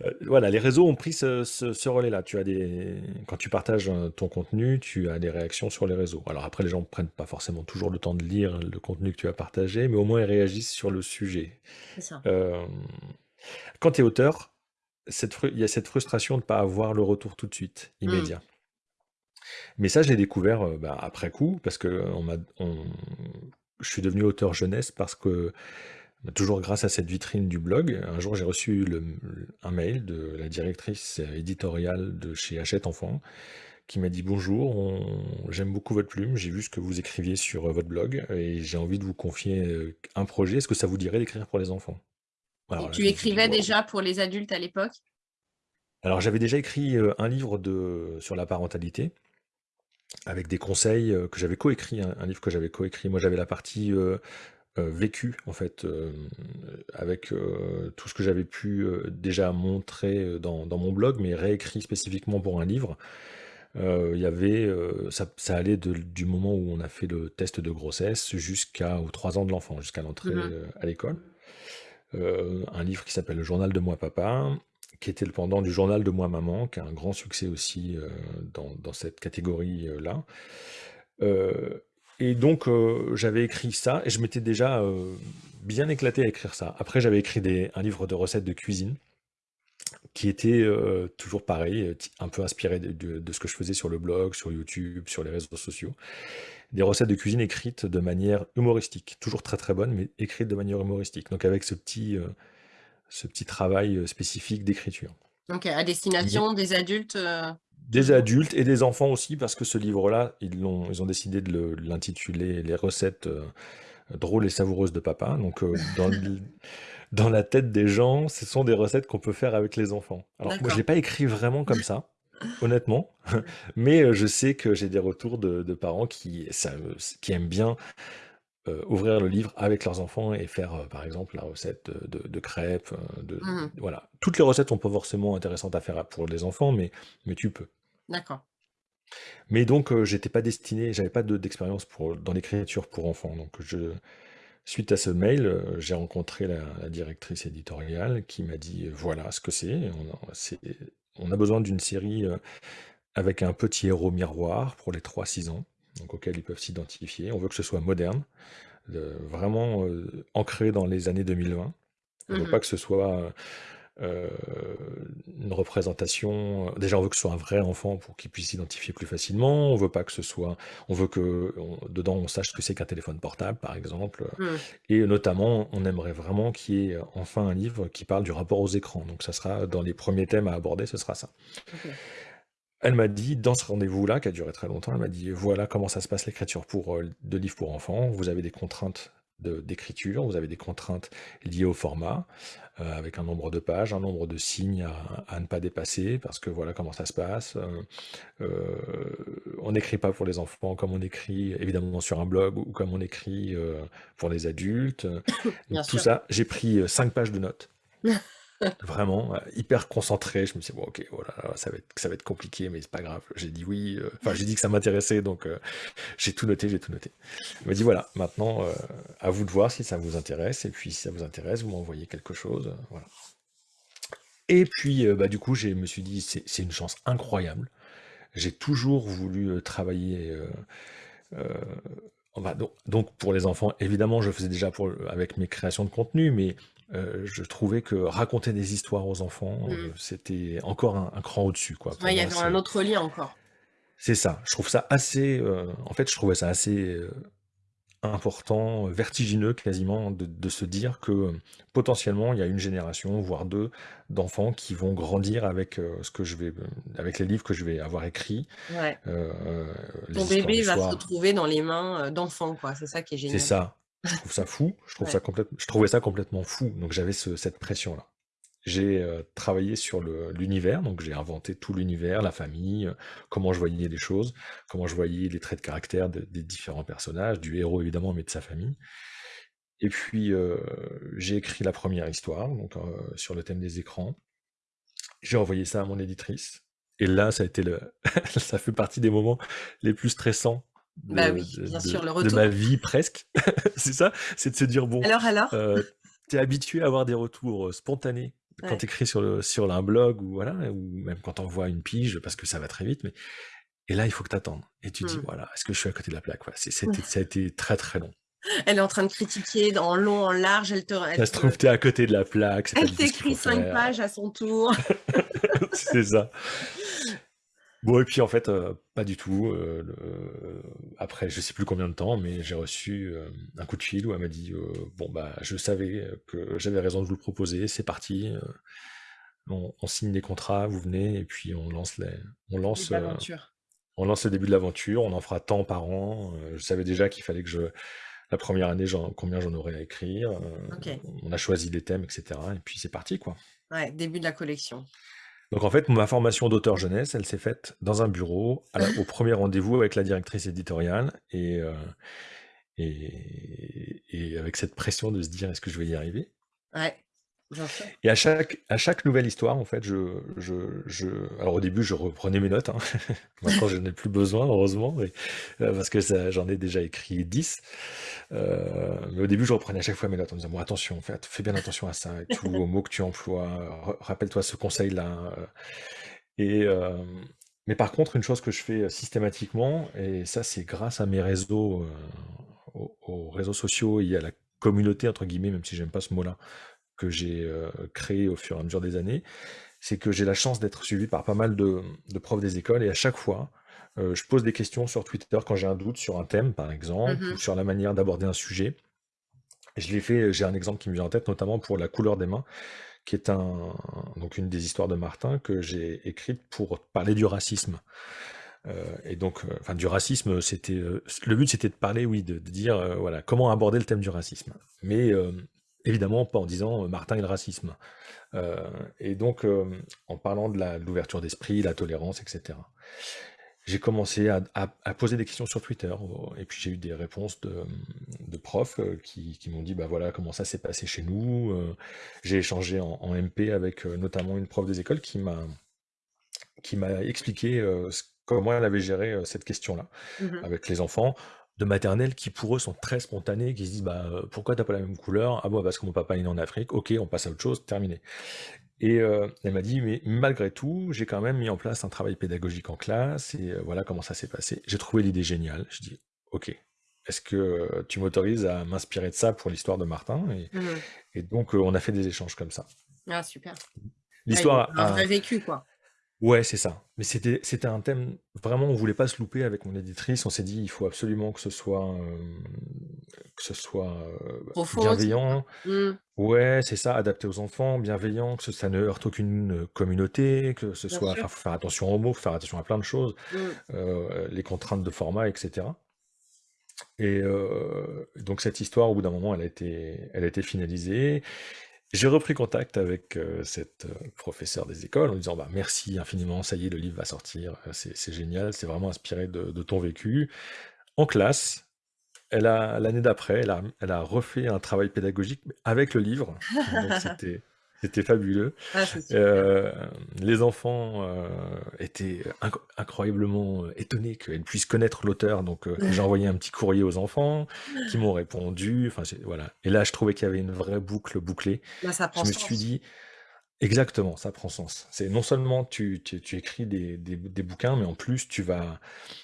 Heu, voilà, les réseaux ont pris ce ce ce relais-là. Tu as des quand tu partages, heu, ton contenu, tu as des réactions sur les réseaux. Alors après, les gens prennent pas forcément toujours le temps de lire le contenu que tu as partagé, mais au moins ils réagissent sur le sujet. c'est ça. Hem, quand tu es auteur, cette il y a cette frustration de ne pas avoir le retour tout de suite, Mmh. immédiat. Mais ça, je l'ai découvert, bah, après coup, parce qu'on m'a on je suis devenu auteur jeunesse parce que, toujours grâce à cette vitrine du blog, un jour j'ai reçu le un mail de la directrice éditoriale de chez Hachette Enfants qui m'a dit: «Bonjour, on j'aime beaucoup votre plume, j'ai vu ce que vous écriviez sur, heu, votre blog et j'ai envie de vous confier, heu, un projet. Est-ce que ça vous dirait d'écrire pour les enfants?» Alors tu dit: écrivais déjà pour les adultes à l'époque? alors j'avais déjà écrit, heu, un livre de sur la parentalité avec des conseils, que j'avais coécrit, un livre que j'avais coécrit. Moi, j'avais la partie, vécu en fait, hem, avec, heu, tout ce que j'avais pu, déjà montrer, dans dans mon blog, mais réécrit spécifiquement pour un livre. il y avait, ça, ça allait du moment où on a fait le test de grossesse jusqu'aux 3 ans de l'enfant, jusqu'à l'entrée Mmh à l'école. un livre qui s'appelle Le journal de moi papa, qui était le pendant du journal de moi maman, qui a un grand succès aussi dans, dans cette catégorie-là. Et donc j'avais écrit ça, et je m'étais déjà bien éclaté à écrire ça. Après j'avais écrit des, un livre de recettes de cuisine, qui était euh, toujours pareil, euh, un peu inspiré de, ce que je faisais sur le blog, sur YouTube, sur les réseaux sociaux. Des recettes de cuisine écrites de manière humoristique, toujours très très bonnes, mais écrites de manière humoristique. Donc avec ce petit, euh, ce petit travail spécifique d'écriture. Donc à destination des adultes Des adultes et des enfants aussi, parce que ce livre-là, ils, ont, ils ont décidé de l'intituler Les recettes drôles et savoureuses de papa. Donc dans dans la tête des gens, ce sont des recettes qu'on peut faire avec les enfants. Alors moi, je l'ai pas écrit vraiment comme ça, honnêtement, mais euh, je sais que j'ai des retours de, parents qui, qui aiment bien euh, ouvrir le livre avec leurs enfants et faire, euh, par exemple, la recette de, crêpes. De, mmh voilà. Toutes les recettes sont pas forcément intéressantes à faire pour les enfants, mais, mais tu peux. D'accord. Mais donc, j'étais pas destiné, j'avais pas d'expérience pour dans l'écriture pour enfants, donc je Suite à ce mail, euh, j'ai rencontré la, directrice éditoriale qui m'a dit, voilà ce que c'est. On, a besoin d'une série euh, avec un petit héros miroir pour les 3-6 ans, donc auquel ils peuvent s'identifier. On veut que ce soit moderne, vraiment euh, ancré dans les années 2020. On ne veut mmh pas que ce soit euh, une représentation. Déjà, on veut que ce soit un vrai enfant pour qu'il puisse s'identifier plus facilement. On veut pas que ce soit. On veut que dedans on sache ce que c'est qu'un téléphone portable, par exemple. Mmh. Et notamment, on aimerait vraiment qu'il y ait enfin un livre qui parle du rapport aux écrans. Donc, ça sera dans les premiers thèmes à aborder, ce sera ça. Elle m'a dit, dans ce rendez-vous-là, qui a duré très longtemps, elle m'a dit, voilà comment ça se passe l'écriture pour, euh, de livres pour enfants. Vous avez des contraintes d'écriture, vous avez des contraintes liées au format, euh, avec un nombre de pages, un nombre de signes à, ne pas dépasser, parce que voilà comment ça se passe. Euh, euh, on n'écrit pas pour les enfants comme on écrit évidemment sur un blog ou comme on écrit pour les adultes. tout ça, j'ai pris cinq pages de notes. Vraiment, euh, hyper concentré. Je me suis dit, bon, ok, voilà, ça va être, ça va être compliqué, mais c'est pas grave. J'ai dit oui, euh, enfin, j'ai dit que ça m'intéressait, donc euh, j'ai tout noté, j'ai tout noté. Il m'a dit, voilà, maintenant, à vous de voir si ça vous intéresse, et puis si ça vous intéresse, vous m'envoyez quelque chose, voilà. Et puis, bah, du coup, je me suis dit, c'est une chance incroyable. J'ai toujours voulu travailler. Donc, donc, pour les enfants, évidemment, je faisais déjà pour, avec mes créations de contenu, mais euh, je trouvais que raconter des histoires aux enfants, euh, mmh. c'était encore un, cran au-dessus. Quoi. il y avait un autre lien encore. C'est ça. Je trouve ça assez. Euh, en fait, je trouvais ça assez important, vertigineux quasiment, de, se dire que potentiellement il y a une génération, voire deux, d'enfants qui vont grandir avec ce que je vais, avec les livres que je vais avoir écrits. Ouais. Ton bébé va se retrouver dans les mains d'enfants, quoi. C'est ça qui est génial. C'est ça. Je trouve ça fou, je, trouve ça complètement, je trouvais ça complètement fou, donc j'avais cette pression-là. J'ai euh, travaillé sur l'univers, donc j'ai inventé tout l'univers, la famille, euh, comment je voyais les choses, comment je voyais les traits de caractère des différents personnages, du héros évidemment, mais de sa famille. Et puis euh, j'ai écrit la première histoire, donc sur le thème des écrans. J'ai envoyé ça à mon éditrice. Et là, ça a été le, ça fait partie des moments les plus stressants bah oui, bien sûr, le de ma vie presque. c'est ça, c'est de se dire bon, Alors, alors? euh, tu es habitué à avoir des retours spontanés quand tu écris sur, le, sur un blog ou, voilà, ou même quand on voit une pige parce que ça va très vite. Mais... Et là, il faut que tu attendes. Et tu dis, mmh. voilà, est-ce que je suis à côté de la plaque? Voilà, Ça a été très très long. Elle est en train de critiquer en long, en large. Elle te. ça se trouve, tu es à côté de la plaque. Elle t'écrit cinq pages à son tour. c'est ça. Bon, et puis en fait, euh, pas du tout. Euh, après, je sais plus combien de temps, mais j'ai reçu euh, un coup de fil où elle m'a dit Bon, bah, je savais que j'avais raison de vous le proposer, c'est parti. On, signe les contrats, vous venez, et puis on lance les. On lance, on lance le début de l'aventure, on en fera tant par an. je savais déjà qu'il fallait que je. La première année, combien j'en aurais à écrire. On a choisi les thèmes, etc. Et puis c'est parti, quoi. Ouais, début de la collection. Donc en fait, ma formation d'auteur jeunesse, elle s'est faite dans un bureau, au premier rendez-vous avec la directrice éditoriale, euh, et, et, avec cette pression de se dire est-ce que je vais y arriver? Ouais. Et à chaque, à chaque nouvelle histoire, en fait, je, je, je... alors au début, je reprenais mes notes. Hein. Maintenant, je n'en ai plus besoin, heureusement, euh, parce que j'en ai déjà écrit 10. Euh, mais au début, je reprenais à chaque fois mes notes en me disant, bon, attention, fais, fais bien attention à ça, et tout, aux mots que tu emploies, rappelle-toi ce conseil-là. Euh. Et, mais par contre, une chose que je fais systématiquement, et ça, c'est grâce à mes réseaux, aux, aux réseaux sociaux et à la communauté, entre guillemets, même si j'aime pas ce mot-là, que j'ai euh, créé au fur et à mesure des années, c'est que j'ai la chance d'être suivi par pas mal de, profs des écoles et à chaque fois, euh, je pose des questions sur Twitter quand j'ai un doute sur un thème, par exemple, ou mmh sur la manière d'aborder un sujet. je l'ai fait, j'ai un exemple qui me vient en tête, notamment pour la couleur des mains, qui est un, donc une des histoires de Martin que j'ai écrite pour parler du racisme. Euh, et donc, enfin, du racisme, c'était le but, c'était de parler, oui, de, dire, voilà, comment aborder le thème du racisme. Mais Évidemment, pas en disant euh, Martin et le racisme. Euh, et donc, euh, en parlant de l'ouverture d'esprit, la tolérance, etc. J'ai commencé à, poser des questions sur Twitter, et puis j'ai eu des réponses de, profs qui, m'ont dit bah voilà comment ça s'est passé chez nous. j'ai échangé en, MP avec notamment une prof des écoles qui m'a qui m'a expliqué comment elle avait géré cette question-là mmh avec les enfants de maternelle qui pour eux sont très spontanés, qui se disent bah euh, pourquoi t'as pas la même couleur? Ah bon parce que mon papa est né en Afrique, ok on passe à autre chose, terminé. Et euh, elle m'a dit mais malgré tout j'ai quand même mis en place un travail pédagogique en classe et euh, voilà comment ça s'est passé. J'ai trouvé l'idée géniale. Je dis ok est-ce que tu m'autorises à m'inspirer de ça pour l'histoire de Martin? Et, mmh. donc on a fait des échanges comme ça. Ah super. L'histoire a un vrai vécu quoi. Ouais, c'est ça. Mais c'était c'était un thème vraiment, on voulait pas se louper avec mon éditrice. On s'est dit: «Il faut absolument que ce soit, que ce soit, bienveillant». Mmh. Ouais, c'est ça, adapté aux enfants, bienveillant, que ça ne heurte aucune, communauté, que ce soit faut faire attention aux mots, faut faire attention à plein de choses, mmh. les contraintes de format etc. et donc cette histoire, au bout d'un moment, elle a été elle a été finalisée j'ai repris contact avec euh, cette euh, professeure des écoles en disant bah, merci infiniment, ça y est, le livre va sortir, euh, c'est génial, c'est vraiment inspiré de, ton vécu. En classe, l'année d'après, elle a, elle a refait un travail pédagogique avec le livre. c'était c'était fabuleux. Ah, euh, les enfants euh, étaient incroyablement euh, étonnés qu'elles puissent connaître l'auteur. Donc j'ai envoyé un petit courrier aux enfants qui m'ont répondu. Enfin voilà. Et là, je trouvais qu'il y avait une vraie boucle bouclée. Ça je me suis dit, exactement, ça prend sens. C'est non seulement tu, tu, écris des, des, bouquins, mais en plus tu vas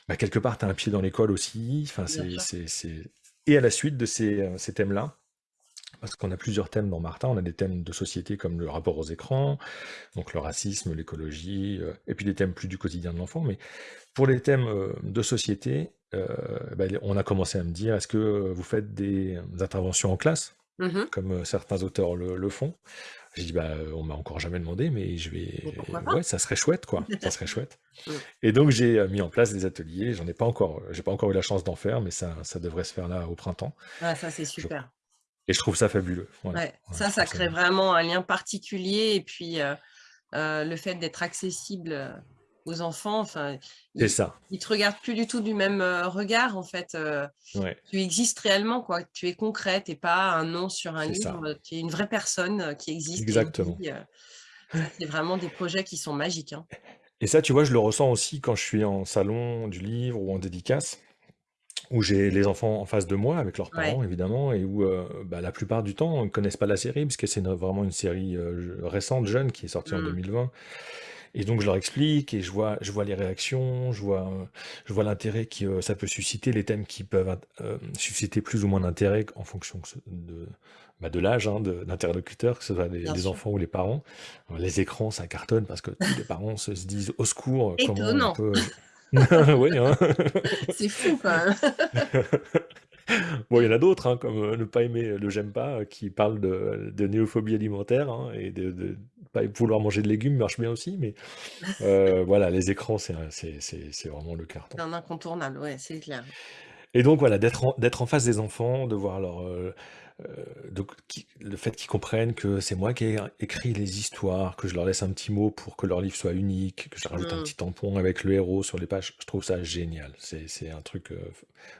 bah, quelque part, tu as un pied dans l'école aussi. Enfin, c'est et à la suite de ces, ces thèmes-là, parce qu'on a plusieurs thèmes dans Martin. On a des thèmes de société comme le rapport aux écrans, donc le racisme, l'écologie, euh, et puis des thèmes plus du quotidien de l'enfant. Mais pour les thèmes euh, de société, euh, ben, on a commencé à me dire, est-ce que vous faites des interventions en classe, mmh comme certains auteurs le, font? J'ai dit, bah, on m'a encore jamais demandé, mais je vais... Ouais, ça serait chouette, quoi. ça serait chouette. Mmh. Et donc, j'ai mis en place des ateliers. J'en ai pas encore, j'ai pas encore eu la chance d'en faire, mais ça, ça devrait se faire là au printemps. Ah, ça, c'est super. Et je trouve ça fabuleux. Ouais, ça, ça crée vraiment un lien particulier. Et puis, le fait d'être accessible aux enfants, enfin, c'est ça. Ils te regardent plus du tout du même regard, en fait. Tu existes réellement, quoi. Tu es concret, tu n'es pas un nom sur un livre. Tu es une vraie personne qui existe. Exactement. c'est vraiment des projets qui sont magiques. Hein. Et ça, tu vois, je le ressens aussi quand je suis en salon du livre ou en dédicace où j'ai les enfants en face de moi, avec leurs parents évidemment, et où euh, bah, la plupart du temps, ils ne connaissent pas la série, parce que c'est vraiment une série euh, récente, jeune, qui est sortie en 2020. Mmh. Et donc je leur explique, et je vois, je vois les réactions, je vois, je vois l'intérêt que ça peut susciter, les thèmes qui peuvent euh, susciter plus ou moins d'intérêt en fonction de, bah, de l'âge hein, d'interlocuteur, que ce soit les, enfants ou les parents. Les écrans, ça cartonne parce que tous les parents se, disent au secours, comment on peut... oui, hein. C'est fou, quand même. Bon, il y en a d'autres, hein, comme euh, ne pas aimer le j'aime pas, euh, qui parle de, de néophobie alimentaire hein, et de, de pas vouloir manger de légumes marche bien aussi, mais euh, voilà, les écrans, c'est vraiment le carton. un incontournable, ouais, c'est clair. Et donc voilà, d'être en, en face des enfants, de voir leur, euh, donc, le fait qu'ils comprennent que c'est moi qui ai écrit les histoires, que je leur laisse un petit mot pour que leur livre soit unique, que je rajoute un mmh. petit tampon avec le héros sur les pages, je trouve ça génial. C'est un truc, euh,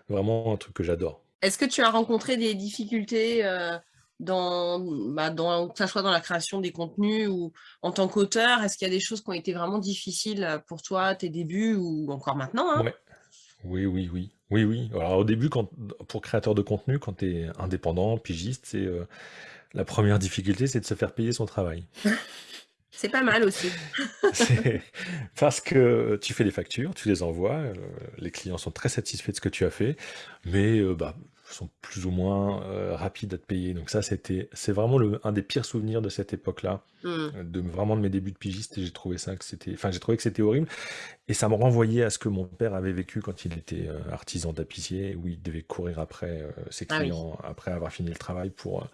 vraiment un truc que j'adore. Est-ce que tu as rencontré des difficultés, euh, dans, bah, dans, que ça soit dans la création des contenus ou en tant qu'auteur Est-ce qu'il y a des choses qui ont été vraiment difficiles pour toi, tes débuts ou encore maintenant hein? Oui, oui, oui. Oui, oui. Alors au début, quand, pour créateur de contenu, quand tu es indépendant, pigiste, c'est euh, la première difficulté, c'est de se faire payer son travail. C'est pas mal aussi. parce que tu fais des factures, tu les envoies, euh, les clients sont très satisfaits de ce que tu as fait, mais euh, bah, sont plus ou moins euh, rapides à te payer. Donc ça, c'était, c'est vraiment le, un des pires souvenirs de cette époque-là, mmh. de vraiment de mes débuts de pigiste. Et j'ai trouvé ça que c'était, enfin, j'ai trouvé que c'était horrible. Et ça me renvoyait à ce que mon père avait vécu quand il était artisan tapissier, où il devait courir après ses ah clients après avoir fini le travail pour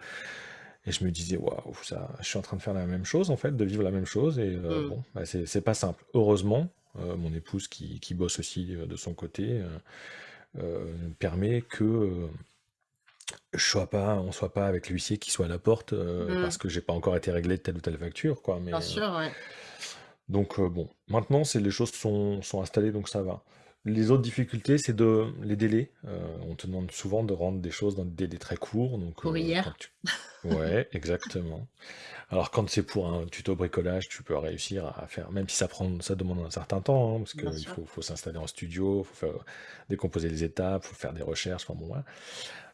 et je me disais, waouh, ça, je suis en train de faire la même chose, en fait, de vivre la même chose. Et euh, mmh. bon, bah, c'est pas simple. Heureusement, euh, mon épouse qui, qui, bosse aussi euh, de son côté permet que je sois pas, on soit pas avec l'huissier qui soit à la porte mmh. parce que j'ai pas encore été réglé de telle ou telle facture. Quoi, mais, Bien sûr, ouais. Donc bon, maintenant, c'est les choses sont, sont installées, donc ça va. Les autres difficultés, c'est de les délais. Euh, on te demande souvent de rendre des choses dans des délais très courts. Donc, Pour euh, hier. Ouais, exactement. Alors quand c'est pour un tuto bricolage, tu peux réussir à faire, même si ça prend, ça demande un certain temps, hein, parce qu'il faut, faut s'installer en studio, faut faire décomposer les étapes, faut faire des recherches. Enfin bon,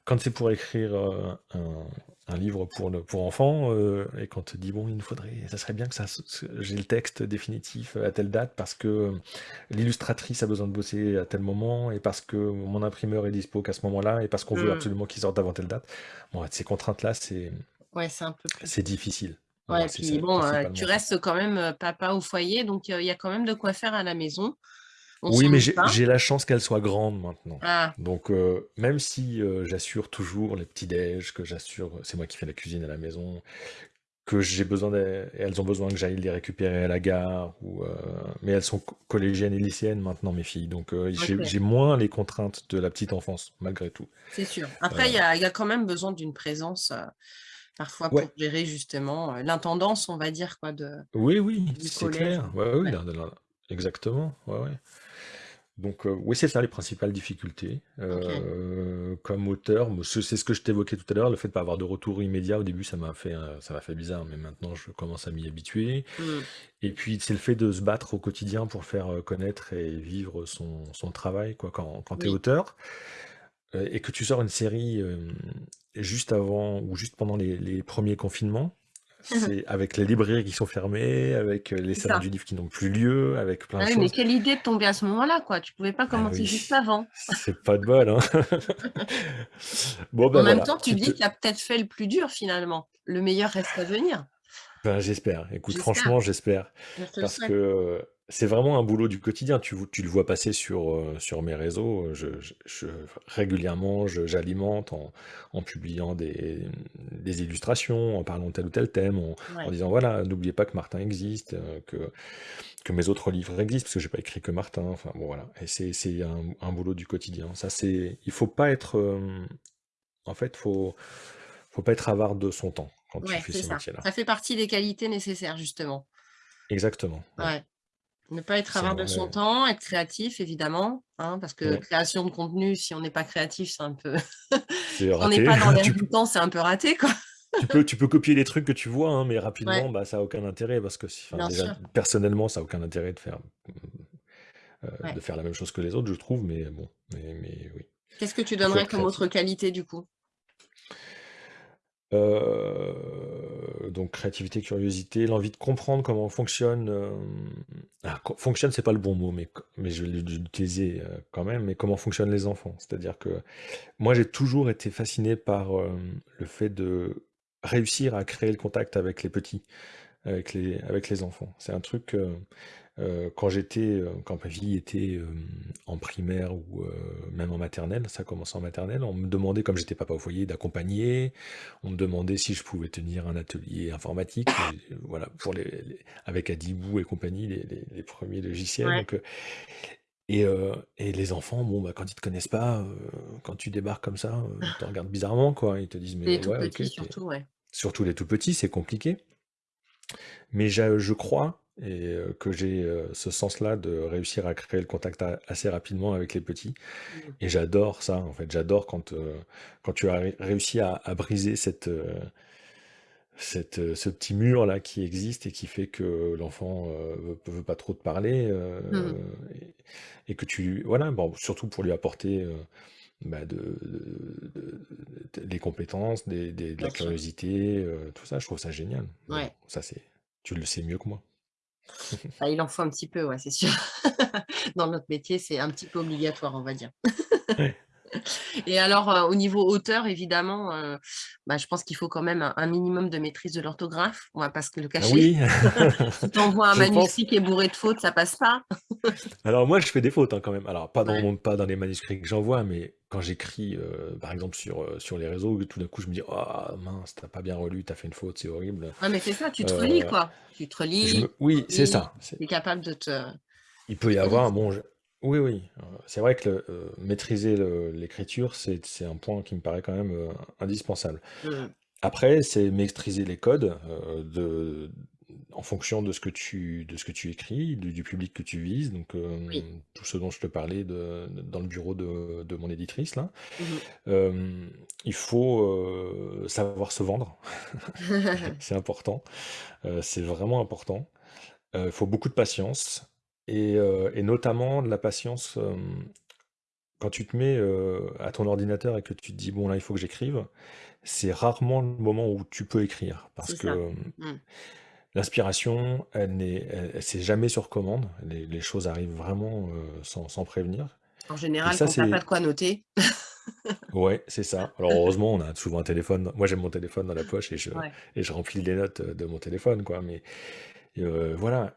Quand c'est pour écrire euh, un, un livre pour, le, pour enfants, euh, et quand on te dit, bon, il nous faudrait, ça serait bien que ça, j'ai le texte définitif à telle date, parce que l'illustratrice a besoin de bosser à tel moment, et parce que mon imprimeur est dispo qu'à ce moment-là, et parce qu'on veut mmh. absolument qu'il sorte avant telle date. Bon, ces contraintes-là, c'est ouais, c'est difficile. Ouais, puis bon, euh, tu restes quand même euh, papa au foyer, donc il y a quand même de quoi faire à la maison. Oui, mais j'ai la chance qu'elle soit grande maintenant. Ah. Donc, euh, même si euh, j'assure toujours les petits déj, que j'assure, c'est moi qui fais la cuisine à la maison, que j'ai besoin, elles ont besoin que j'aille les récupérer à la gare, ou, euh, mais elles sont collégiennes et lycéennes maintenant, mes filles. Donc, j'ai moins les contraintes de la petite enfance, malgré tout. C'est sûr. Après, il y a, quand même besoin d'une présence parfois pour gérer justement l'intendance, on va dire, quoi, de, oui, oui, c'est clair. Ouais, oui, exactement. Ouais, ouais. Donc, euh, oui, c'est ça les principales difficultés. Euh, comme auteur, c'est ce que je t'évoquais tout à l'heure, le fait de pas avoir de retour immédiat. Au début, ça m'a fait, ça m'a fait bizarre, mais maintenant, je commence à m'y habituer. Mmh. Et puis, c'est le fait de se battre au quotidien pour faire euh, connaître et vivre son, son travail, quoi, quand, quand tu es auteur. et que tu sors une série juste avant ou juste pendant les, les premiers confinements, c'est avec les librairies qui sont fermées, avec euh, les salons du livre qui n'ont plus lieu, avec plein de ah mais quelle idée de tomber à ce moment-là, quoi. Tu pouvais pas ah commencer juste avant. C'est pas de bol, hein. bon, ben En même temps, tu, dis qu'il a peut-être fait le plus dur finalement. Le meilleur reste à venir. Ben, j'espère. Écoute, franchement, j'espère. Parce que c'est vraiment un boulot du quotidien. Tu, tu le vois passer sur, euh, sur mes réseaux. Je, je, régulièrement, j'alimente en, en, publiant des, des, illustrations, en parlant de tel ou tel thème, en, disant voilà, n'oubliez pas que Martin existe, euh, que, que mes autres livres existent, parce que j'ai pas écrit que Martin. Enfin bon, voilà. Et c'est un, un, boulot du quotidien. Ça, c'est, il faut pas être. Euh, en fait, faut, faut pas être avare de son temps quand tu fais ce métier-là. Ça fait partie des qualités nécessaires, justement. Exactement. ouais. Ne pas être avare de son temps, être créatif, évidemment, hein, parce que création de contenu, si on n'est pas créatif, c'est un peu... on n'est pas dans l'air du temps, c'est un peu raté, quoi. tu, peux, tu peux copier les trucs que tu vois, hein, mais rapidement, bah, ça n'a aucun intérêt, parce que personnellement, ça n'a aucun intérêt de faire, euh, de faire la même chose que les autres, je trouve, mais bon, mais, mais oui. Qu'est-ce que tu donnerais comme autre qualité, du coup? Euh, donc créativité, curiosité, l'envie de comprendre comment fonctionne. Euh, ah, fonctionne, c'est pas le bon mot, mais, mais je vais l'utiliser euh, quand même. Mais comment fonctionnent les enfants C'est-à-dire que moi, j'ai toujours été fasciné par le fait de réussir à créer le contact avec les petits, avec les, avec les enfants. C'est un truc. Euh, quand j'étais, euh, quand ma fille était euh, en primaire ou même en maternelle, ça commençait en maternelle, on me demandait, comme j'étais papa au foyer, d'accompagner. On me demandait si je pouvais tenir un atelier informatique, voilà, pour les, avec Adibou et compagnie, les, premiers logiciels. et, et, les enfants, bon, bah, quand ils te connaissent pas, quand tu débarques comme ça, ils te regardent bizarrement, quoi. Ils te disent, mais ouais, ok. Surtout, surtout les tout petits, c'est compliqué. Mais je crois et que j'ai ce sens-là de réussir à créer le contact assez rapidement avec les petits. Mmh. Et j'adore ça, en fait. J'adore quand, quand tu as réussi à, briser cette, cette, ce petit mur-là qui existe et qui fait que l'enfant ne veut, pas trop te parler. Mmh. et, que tu. Voilà, bon, surtout pour lui apporter. Bah, de, des compétences, des, de la curiosité, tout ça, je trouve ça génial. ça, c'est, tu le sais mieux que moi. Il en faut un petit peu, ouais, c'est sûr. Dans notre métier, c'est un petit peu obligatoire, on va dire. Et alors, euh, au niveau hauteur, évidemment, euh, bah, je pense qu'il faut quand même un, minimum de maîtrise de l'orthographe. On va pas se le ah cacher. Oui. si tu envoies un manuscrit qui est bourré de fautes, ça passe pas. Alors moi, je fais des fautes hein, quand même. Alors pas dans, pas dans les manuscrits que j'envoie, mais quand j'écris, euh, par exemple, sur, sur les réseaux, tout d'un coup, je me dis « Oh mince, t'as pas bien relu, t'as fait une faute, c'est horrible. » Ouais, mais c'est ça, tu te relis, quoi. Tu te relis. Oui, c'est ça. Tu es capable de te... Il peut y avoir, bon, oui, oui. C'est vrai que euh, maîtriser l'écriture, c'est un point qui me paraît quand même euh, indispensable. Mmh. Après, c'est maîtriser les codes euh, de, en fonction de ce que tu, de ce que tu écris, du, public que tu vises. Donc, tout ce dont je te parlais de, dans le bureau de, mon éditrice, là. Mmh. il faut savoir se vendre. c'est important. c'est vraiment important. Il faut beaucoup de patience. Et, notamment de la patience, quand tu te mets à ton ordinateur et que tu te dis, bon là, il faut que j'écrive, c'est rarement le moment où tu peux écrire. Parce que. L'inspiration, elle n'est, c'est jamais sur commande. Les, choses arrivent vraiment sans, prévenir. En général, ça, quand t'as pas de quoi noter. Ouais, c'est ça. Alors heureusement, on a souvent un téléphone. Moi, j'ai mon téléphone dans la poche et je, et je remplis les notes de mon téléphone, quoi. Mais voilà,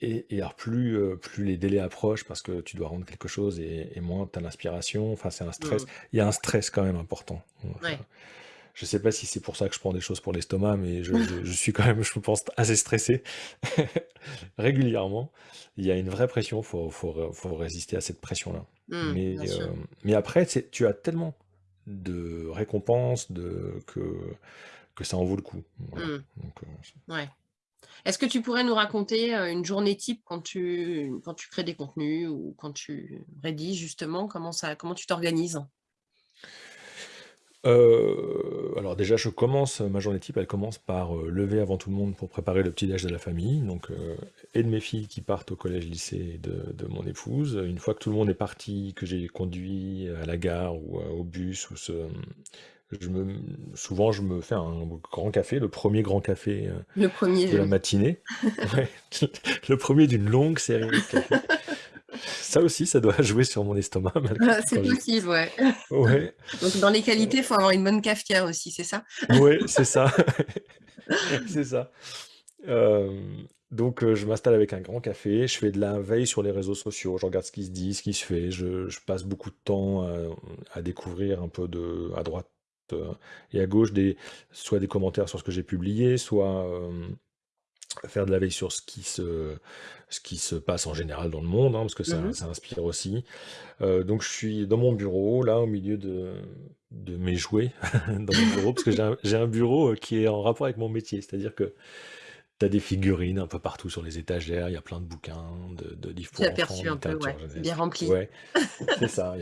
et alors plus, plus les délais approchent parce que tu dois rendre quelque chose et moins tu as l'inspiration, enfin c'est un stress. Mmh. Il y a un stress quand même important. Je sais pas si c'est pour ça que je prends des choses pour l'estomac, mais je suis quand même, je pense, assez stressé régulièrement. Il y a une vraie pression, faut faut résister à cette pression-là. Mmh, mais mais après, tu as tellement de récompenses de que que ça en vaut le coup. Mmh. Ouais. Est-ce que tu pourrais nous raconter une journée type quand tu, quand tu crées des contenus ou quand tu rédiges justement? Comment, ça, comment tu t'organises? Alors déjà, je commence, ma journée type, elle commence par lever avant tout le monde pour préparer le petit déj de la famille, donc et de mes filles qui partent au collège, lycée de, de mon épouse. Une fois que tout le monde est parti, que j'ai conduit à la gare ou au bus ou ce, je me, souvent, je me fais un grand café, le premier grand café euh, Le premier, de la matinée. le premier d'une longue série de cafés. Ça aussi, ça doit jouer sur mon estomac. Ah, c'est possible, ouais. Ouais, Donc, dans les qualités, il faut avoir une bonne cafetière aussi, c'est ça? Ouais, c'est ça. C'est ça. Euh, donc, euh, je m'installe avec un grand café, je fais de la veille sur les réseaux sociaux, je regarde ce qui se dit, ce qui se fait, je, je passe beaucoup de temps à, à découvrir un peu de, à droite euh, et à gauche des, soit des commentaires sur ce que j'ai publié, soit euh, faire de la veille sur ce qui se, ce qui se passe en général dans le monde, hein, parce que ça, mmh ça inspire aussi. Euh, donc je suis dans mon bureau, là, au milieu de, de mes jouets, dans mon bureau, parce que j'ai un, bureau qui est en rapport avec mon métier, c'est-à-dire que tu as des figurines un peu partout sur les étagères, il y a plein de bouquins, de, de livres pour enfants, aperçu un peu, ouais. bien rempli. Ouais, c'est ça,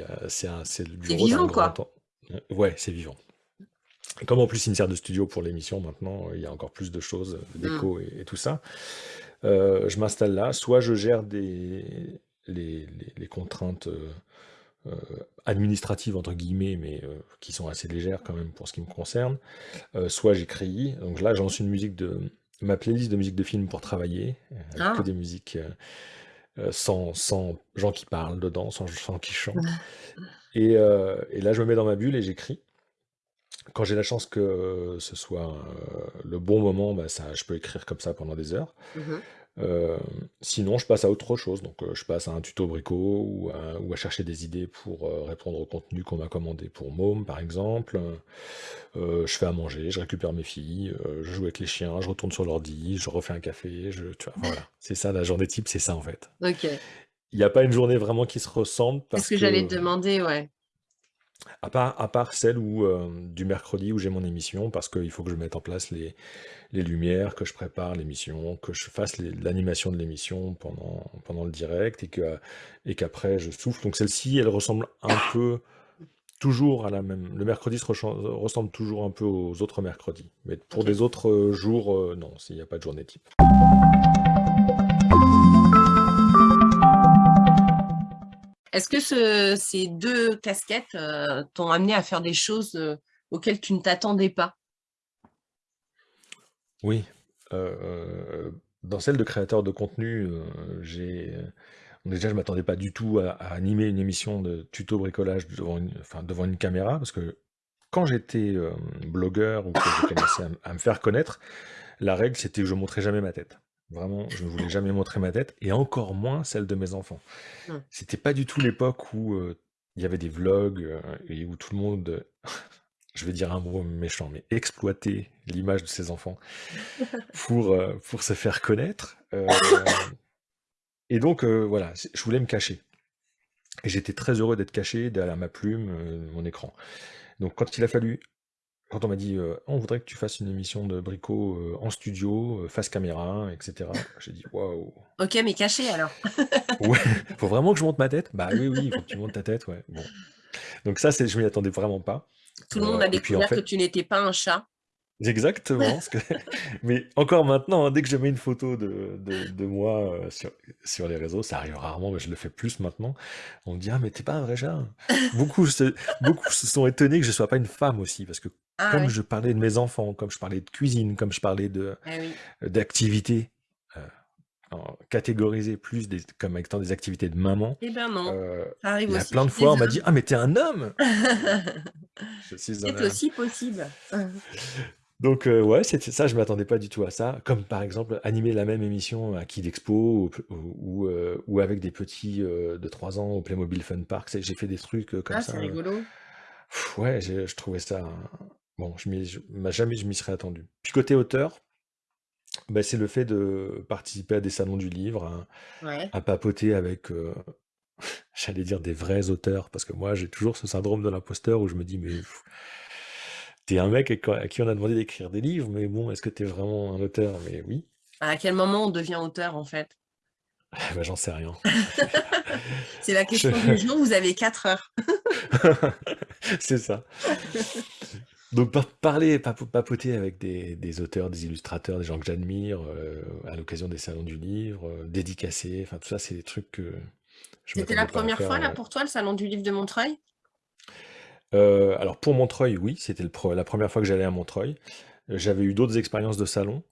c'est le bureau vivant, quoi. Ouais, c'est vivant. Comme en plus il me sert de studio pour l'émission maintenant, il y a encore plus de choses, euh, d'écho et, tout ça. Euh, je m'installe là, soit je gère des, les, contraintes euh, administratives entre guillemets, mais qui sont assez légères quand même pour ce qui me concerne, soit j'écris. Donc là, j'en une musique de ma playlist de musique de film pour travailler, que ah. des musiques sans, sans, gens qui parlent dedans, sans gens qui chantent. Et, et là, je me mets dans ma bulle et j'écris. Quand j'ai la chance que ce soit le bon moment, bah, ça, je peux écrire comme ça pendant des heures. Mmh sinon, je passe à autre chose. Donc, je passe à un tuto brico ou à, chercher des idées pour répondre au contenu qu'on m'a commandé pour Môme, par exemple. je fais à manger, je récupère mes filles, je joue avec les chiens, je retourne sur l'ordi, je refais un café. Je, voilà, c'est ça la journée type, c'est ça en fait. Ok. Il n'y a pas une journée vraiment qui se ressemble. Parce que, que j'allais te demander, ouais. À part, à part celle où, euh, du mercredi où j'ai mon émission, parce qu'il faut que je mette en place les, les lumières, que je prépare l'émission, que je fasse l'animation de l'émission pendant, pendant le direct, et qu'après je souffle. Donc celle-ci, elle ressemble un peu toujours à la même. Le mercredi se ressemble toujours un peu aux autres mercredis. Mais pour des autres euh, jours, euh, non, il n'y a pas de journée type. Est-ce que ces deux casquettes euh, t'ont amené à faire des choses euh, auxquelles tu ne t'attendais pas? Oui. Euh, dans celle de créateur de contenu. Déjà, je ne m'attendais pas du tout à, animer une émission de tuto bricolage devant une, caméra, parce que quand j'étais blogueur ou que j'ai commencé à, me faire connaître, la règle, c'était que je ne montrais jamais ma tête. Vraiment, je ne voulais jamais montrer ma tête, et encore moins celle de mes enfants. Mmh. C'était pas du tout l'époque où il y avait des vlogs et où tout le monde, je vais dire un mot méchant, mais exploitait l'image de ses enfants pour, pour se faire connaître. et donc, voilà, je voulais me cacher. Et j'étais très heureux d'être caché derrière ma plume, mon écran. Donc, quand il a fallu quand on m'a dit «On voudrait que tu fasses une émission de Brico, en studio, face caméra etc. j'ai dit: «Waouh!» OK, mais caché alors? Ouais, faut vraiment que je monte ma tête? Bah oui, oui, il faut que tu montes ta tête, ouais, bon. Donc ça, c'est je m'y attendais vraiment pas. Tout le monde a découvert que tu n'étais pas un chat? Exactement, que mais encore maintenant, hein, dès que je mets une photo de de moi, sur sur les réseaux, ça arrive rarement, mais je le fais plus maintenant. On me dit: «Ah mais t'es pas un vrai chat». Beaucoup se beaucoup se sont étonnés que je sois pas une femme aussi, parce que ah comme je parlais de mes enfants, comme je parlais de cuisine, comme je parlais de eh d'activités, catégorisées plus des comme étant des activités de maman, Eh ben non, ça arrive il y a plein de fois, on m'a dit: «Ah mais t'es un homme!» C'est aussi possible. Donc ouais, c'était ça, je m'attendais pas du tout à ça. Comme par exemple, animer la même émission à Kid Expo ou ou avec des petits, de 3 ans au Playmobil Fun Park. j'ai fait des trucs, comme Ah, ça, c'est rigolo. ouais, je trouvais ça Bon, je m'y jamais je m'y serais attendu. Puis côté auteur, bah, c'est le fait de participer à des salons du livre, à papoter avec, j'allais dire des vrais auteurs, parce que moi j'ai toujours ce syndrome de l'imposteur où je me dis: «Mais t'es un mec à qui on a demandé d'écrire des livres, mais bon, est-ce que t'es vraiment un auteur?» mais oui. À quel moment on devient auteur en fait? Bah, j'en sais rien. C'est la question du jour, vous avez 4 heures. C'est ça. Donc parler, papoter avec des, auteurs, des illustrateurs, des gens que j'admire, euh, à l'occasion des salons du livre, euh, dédicacer, enfin tout ça, c'est des trucs que je C'était la première fois là pour toi, le salon du livre de Montreuil? Alors pour Montreuil, oui, c'était la première fois que j'allais à Montreuil. J'avais eu d'autres expériences de salon,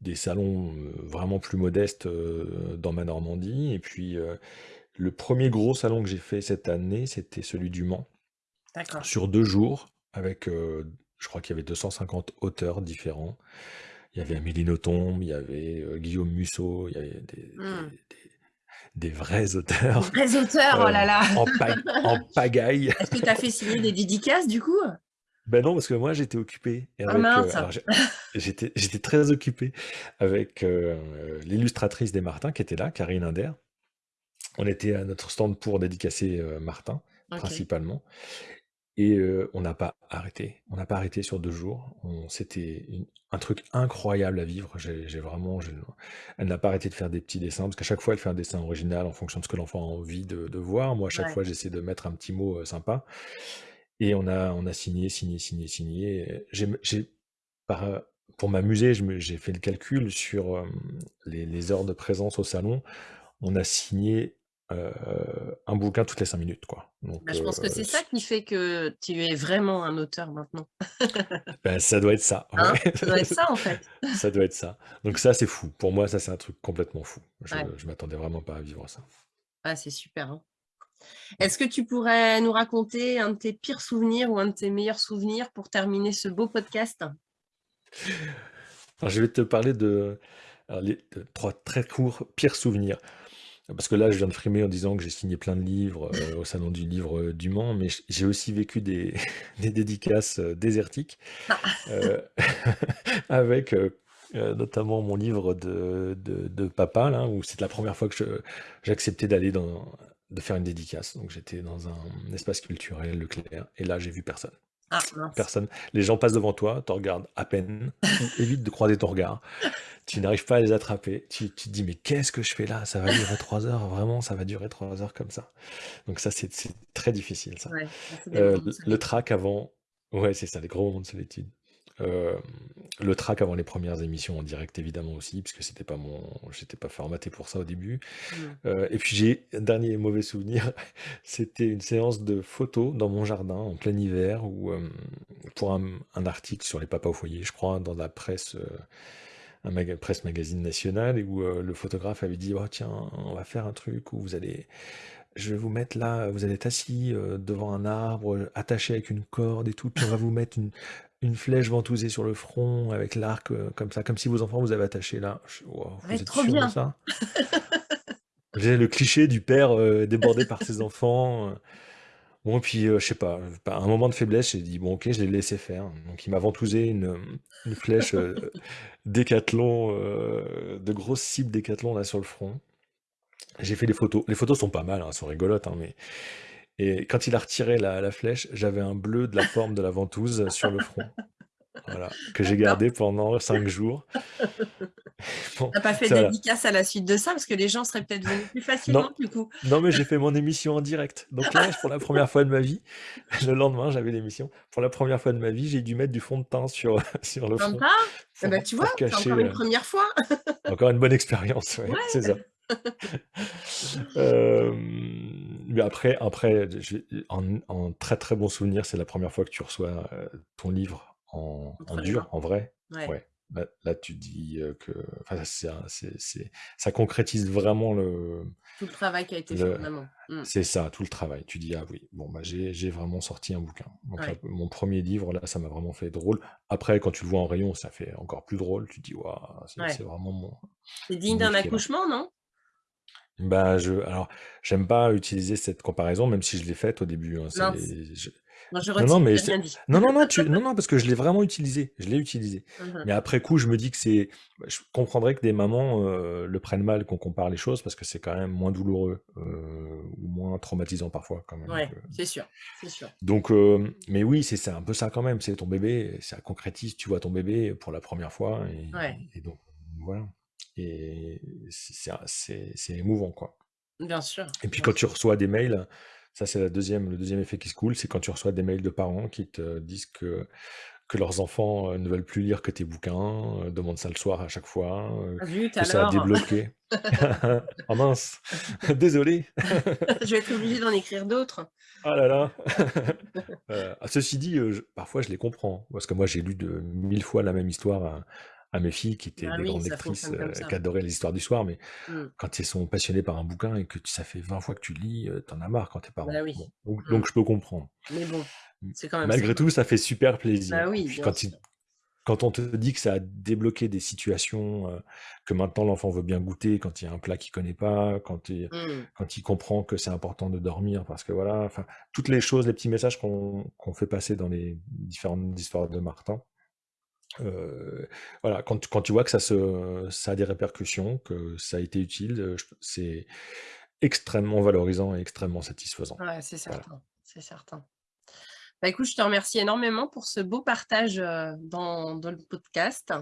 des, salons vraiment plus modestes dans ma Normandie. Et puis le premier gros salon que j'ai fait cette année, c'était celui du Mans, sur deux jours avec, je crois qu'il y avait 250 auteurs différents. Il y avait Amélie Nothomb, il y avait, Guillaume Musso, il y avait des mmh. Vrais auteurs, Vrais auteurs, oh là là! en pagaille. Est-ce que tu as fait signer des dédicaces du coup? Ben non, parce que moi j'étais occupé Ah j'étais j'étais très occupé avec, l'illustratrice des Martins qui était là, Karine Inder. On était à notre stand pour dédicacer, Martin, principalement et on n'a pas arrêté. On n'a pas arrêté sur deux jours. c'était un truc incroyable à vivre. J'ai vraiment elle n'a pas arrêté de faire des petits dessins, parce qu'à chaque fois, elle fait un dessin original en fonction de ce que l'enfant a envie de voir. Moi, à chaque fois, j'essaie de mettre un petit mot, sympa et on a on a signé, signé, signé, signé. j'ai pour m'amuser, j'ai fait le calcul sur, les les heures de présence au salon. On a signé un bouquin toutes les cinq minutes, quoi. Bah, je pense que c'est ça qui fait que tu es vraiment un auteur maintenant. Ben, ça doit être ça, hein? Ça doit être ça, en fait. Ça doit être ça. Donc ça, c'est fou. Pour moi, ça, c'est un truc complètement fou. Je ne m'attendais vraiment pas à vivre ça. Ah, c'est super, hein. Est-ce que tu pourrais nous raconter un de tes pires souvenirs ou un de tes meilleurs souvenirs pour terminer ce beau podcast? je vais te parler de les trois très courts pires souvenirs. Parce que là, je viens de frimer en disant que j'ai signé plein de livres euh, au Salon du Livre euh, du Mans, mais j'ai aussi vécu des, dédicaces euh, désertiques ah. avec notamment mon livre de, de, papa, là, où c'est la première fois que j'acceptais d'aller dans, de faire une dédicace. Donc j'étais dans un espace culturel, Leclerc, et là j'ai vu personne. Ah, Personne. Les gens passent devant toi, te regardent à peine, évite de croiser ton regard. Tu n'arrives pas à les attraper. Tu, tu te dis, mais qu'est-ce que je fais là? Ça va durer trois heures, vraiment, ça va durer trois heures comme ça. Donc ça, c'est très difficile, ça. Euh, le track avant, ouais, c'est ça, les gros moments de solitude. Euh, le track avant les premières émissions en direct évidemment aussi, puisque c'était pas mon, j'étais pas formaté pour ça au début. Mmh. Euh, et puis j'ai un dernier mauvais souvenir, c'était une séance de photos dans mon jardin en plein hiver, euh, pour un, article sur les papas au foyer, je crois, dans la presse, un presse magazine national, où le photographe avait dit, oh tiens, on va faire un truc où vous allez je vais vous mettre là, vous allez être assis devant un arbre, attaché avec une corde et tout, puis on va vous mettre une, une flèche ventousée sur le front avec l'arc euh, comme ça, comme si vos enfants vous avaient attaché là. vous êtes trop sûr bien. de ça? J'ai le cliché du père euh, débordé par ses enfants. Euh. Bon, puis je sais pas, un moment de faiblesse, j'ai dit bon, ok, je l'ai laissé faire. Donc il m'a ventousé une, une flèche décathlon, de grosses cibles décathlon là sur le front. J'ai fait des photos. Les photos sont pas mal, hein, elles sont rigolotes, hein, mais et quand il a retiré la, flèche, j'avais un bleu de la forme de la ventouse sur le front. Voilà, que j'ai gardé pendant cinq jours. Tu T'as pas fait de dédicace à la suite de ça? Parce que les gens seraient peut-être venus plus facilement du coup. Non, mais j'ai fait mon émission en direct. Donc là, pour la première fois de ma vie, le lendemain, j'avais l'émission. Pour la première fois de ma vie, j'ai dû mettre du fond de teint sur, sur le front. Eh ben, tu vois, c'est encore une euh, première fois. encore une bonne expérience, c'est ça. Euh, mais après, après en, très très bon souvenir, c'est la première fois que tu reçois euh, ton livre en, dur, en vrai. Ouais. Là, tu dis euh, que ça concrétise vraiment le. Tout le travail qui a été fait. Mmh. C'est ça, tout le travail. Tu dis, ah oui, bon, bah, j'ai vraiment sorti un bouquin. mon premier livre, là, ça m'a vraiment fait drôle. Après, quand tu le vois en rayon, ça fait encore plus drôle. Tu dis, waouh, c'est vraiment mon. C'est digne d'un accouchement, non? Bah, je alors, j'aime pas utiliser cette comparaison, même si je l'ai faite au début, hein, Non, je non, je non, mais non, non, non, tu non, non, parce que je l'ai vraiment utilisé, je l'ai utilisé. Mmh mais après coup, je me dis que c'est bah, je comprendrais que des mamans, euh, le prennent mal qu'on compare les choses parce que c'est quand même moins douloureux, euh, ou moins traumatisant parfois quand même, Ouais, c'est sûr, c'est sûr. donc mais oui, c'est c'est un peu ça quand même, c'est ton bébé, ça concrétise, tu vois ton bébé pour la première fois et et donc voilà. Et c'est émouvant, quoi. Bien sûr. Et puis quand tu reçois des mails, ça c'est le deuxième effet qui se coule, c'est quand tu reçois des mails de parents qui te disent que, que leurs enfants euh, ne veulent plus lire que tes bouquins, euh, demandent ça le soir à chaque fois, euh, que ça a débloqué. oh mince, désolé. je vais être obligé d'en écrire d'autres. Ah là là. Ah, ceci dit, parfois je les comprends, parce que moi j'ai lu de mille fois la même histoire à mes filles qui étaient ah des grandes lectrices, euh, qui adoraient les histoires du soir, mais mmh. quand elles sont passionnées par un bouquin et que ça fait 20 fois que tu lis, euh, t'en as marre quand t'es parents. Bah donc, mmh. donc, je peux comprendre. Mais bon, mmh. c'est quand même Malgré tout, ça fait super plaisir. Bah quand, quand on te dit que ça a débloqué des situations, euh, que maintenant l'enfant veut bien goûter, quand il y a un plat qu'il connaît pas, quand il, quand il comprend que c'est important de dormir, parce que voilà, enfin, toutes les choses, les petits messages qu'on fait passer dans les différentes histoires de Martin, voilà, quand, quand tu vois que ça, se, ça a des répercussions, que ça a été utile, c'est extrêmement valorisant et extrêmement satisfaisant. Ouais, c'est certain, c'est certain. Bah, écoute, je te remercie énormément pour ce beau partage dans, dans le podcast.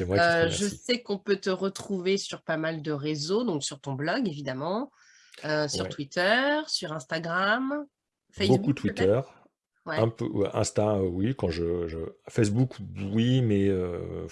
Moi je sais qu'on peut te retrouver sur pas mal de réseaux, donc sur ton blog évidemment, sur Twitter, sur Instagram, Facebook. Beaucoup Twitter. Un peu, Insta, euh, oui, quand je, je- Facebook, oui, mais euh,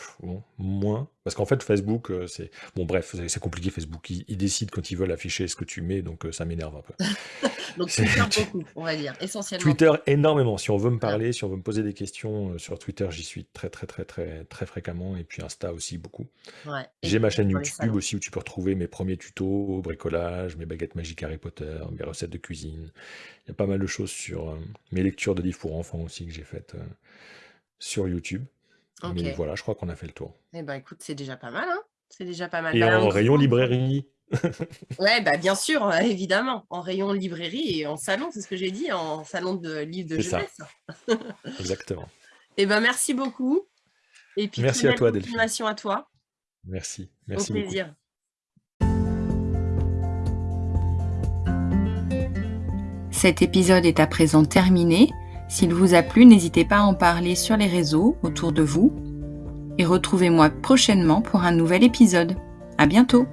moins. Parce qu'en fait, Facebook, euh, c'est. Bon, bref, c'est compliqué, Facebook. Ils, décident quand ils veulent afficher ce que tu mets, donc ça m'énerve un peu. Donc Twitter beaucoup, on va dire, essentiellement. Twitter énormément. Si on veut me parler, si on veut me poser des questions sur Twitter, j'y suis très très très très très fréquemment. Et puis Insta aussi beaucoup. Ouais. J'ai ma chaîne YouTube aussi où tu peux retrouver mes premiers tutos, bricolage, mes baguettes magiques Harry Potter, mes recettes de cuisine. Il y a pas mal de choses sur mes lectures de livres pour enfants aussi que j'ai faites sur YouTube. Mais voilà, je crois qu'on a fait le tour. Eh ben écoute, c'est déjà pas mal, hein C'est déjà pas mal. Et bah, en rayon librairie. ouais, bah bien sûr, évidemment, en rayon librairie et en salon, c'est ce que j'ai dit, en salon de livres de jeunesse. Exactement. Et eh ben merci beaucoup. Et puis merci à toi, Delphine. à toi. Merci, merci Au plaisir. Cet épisode est à présent terminé. S'il vous a plu, n'hésitez pas à en parler sur les réseaux autour de vous. Et retrouvez-moi prochainement pour un nouvel épisode. À bientôt!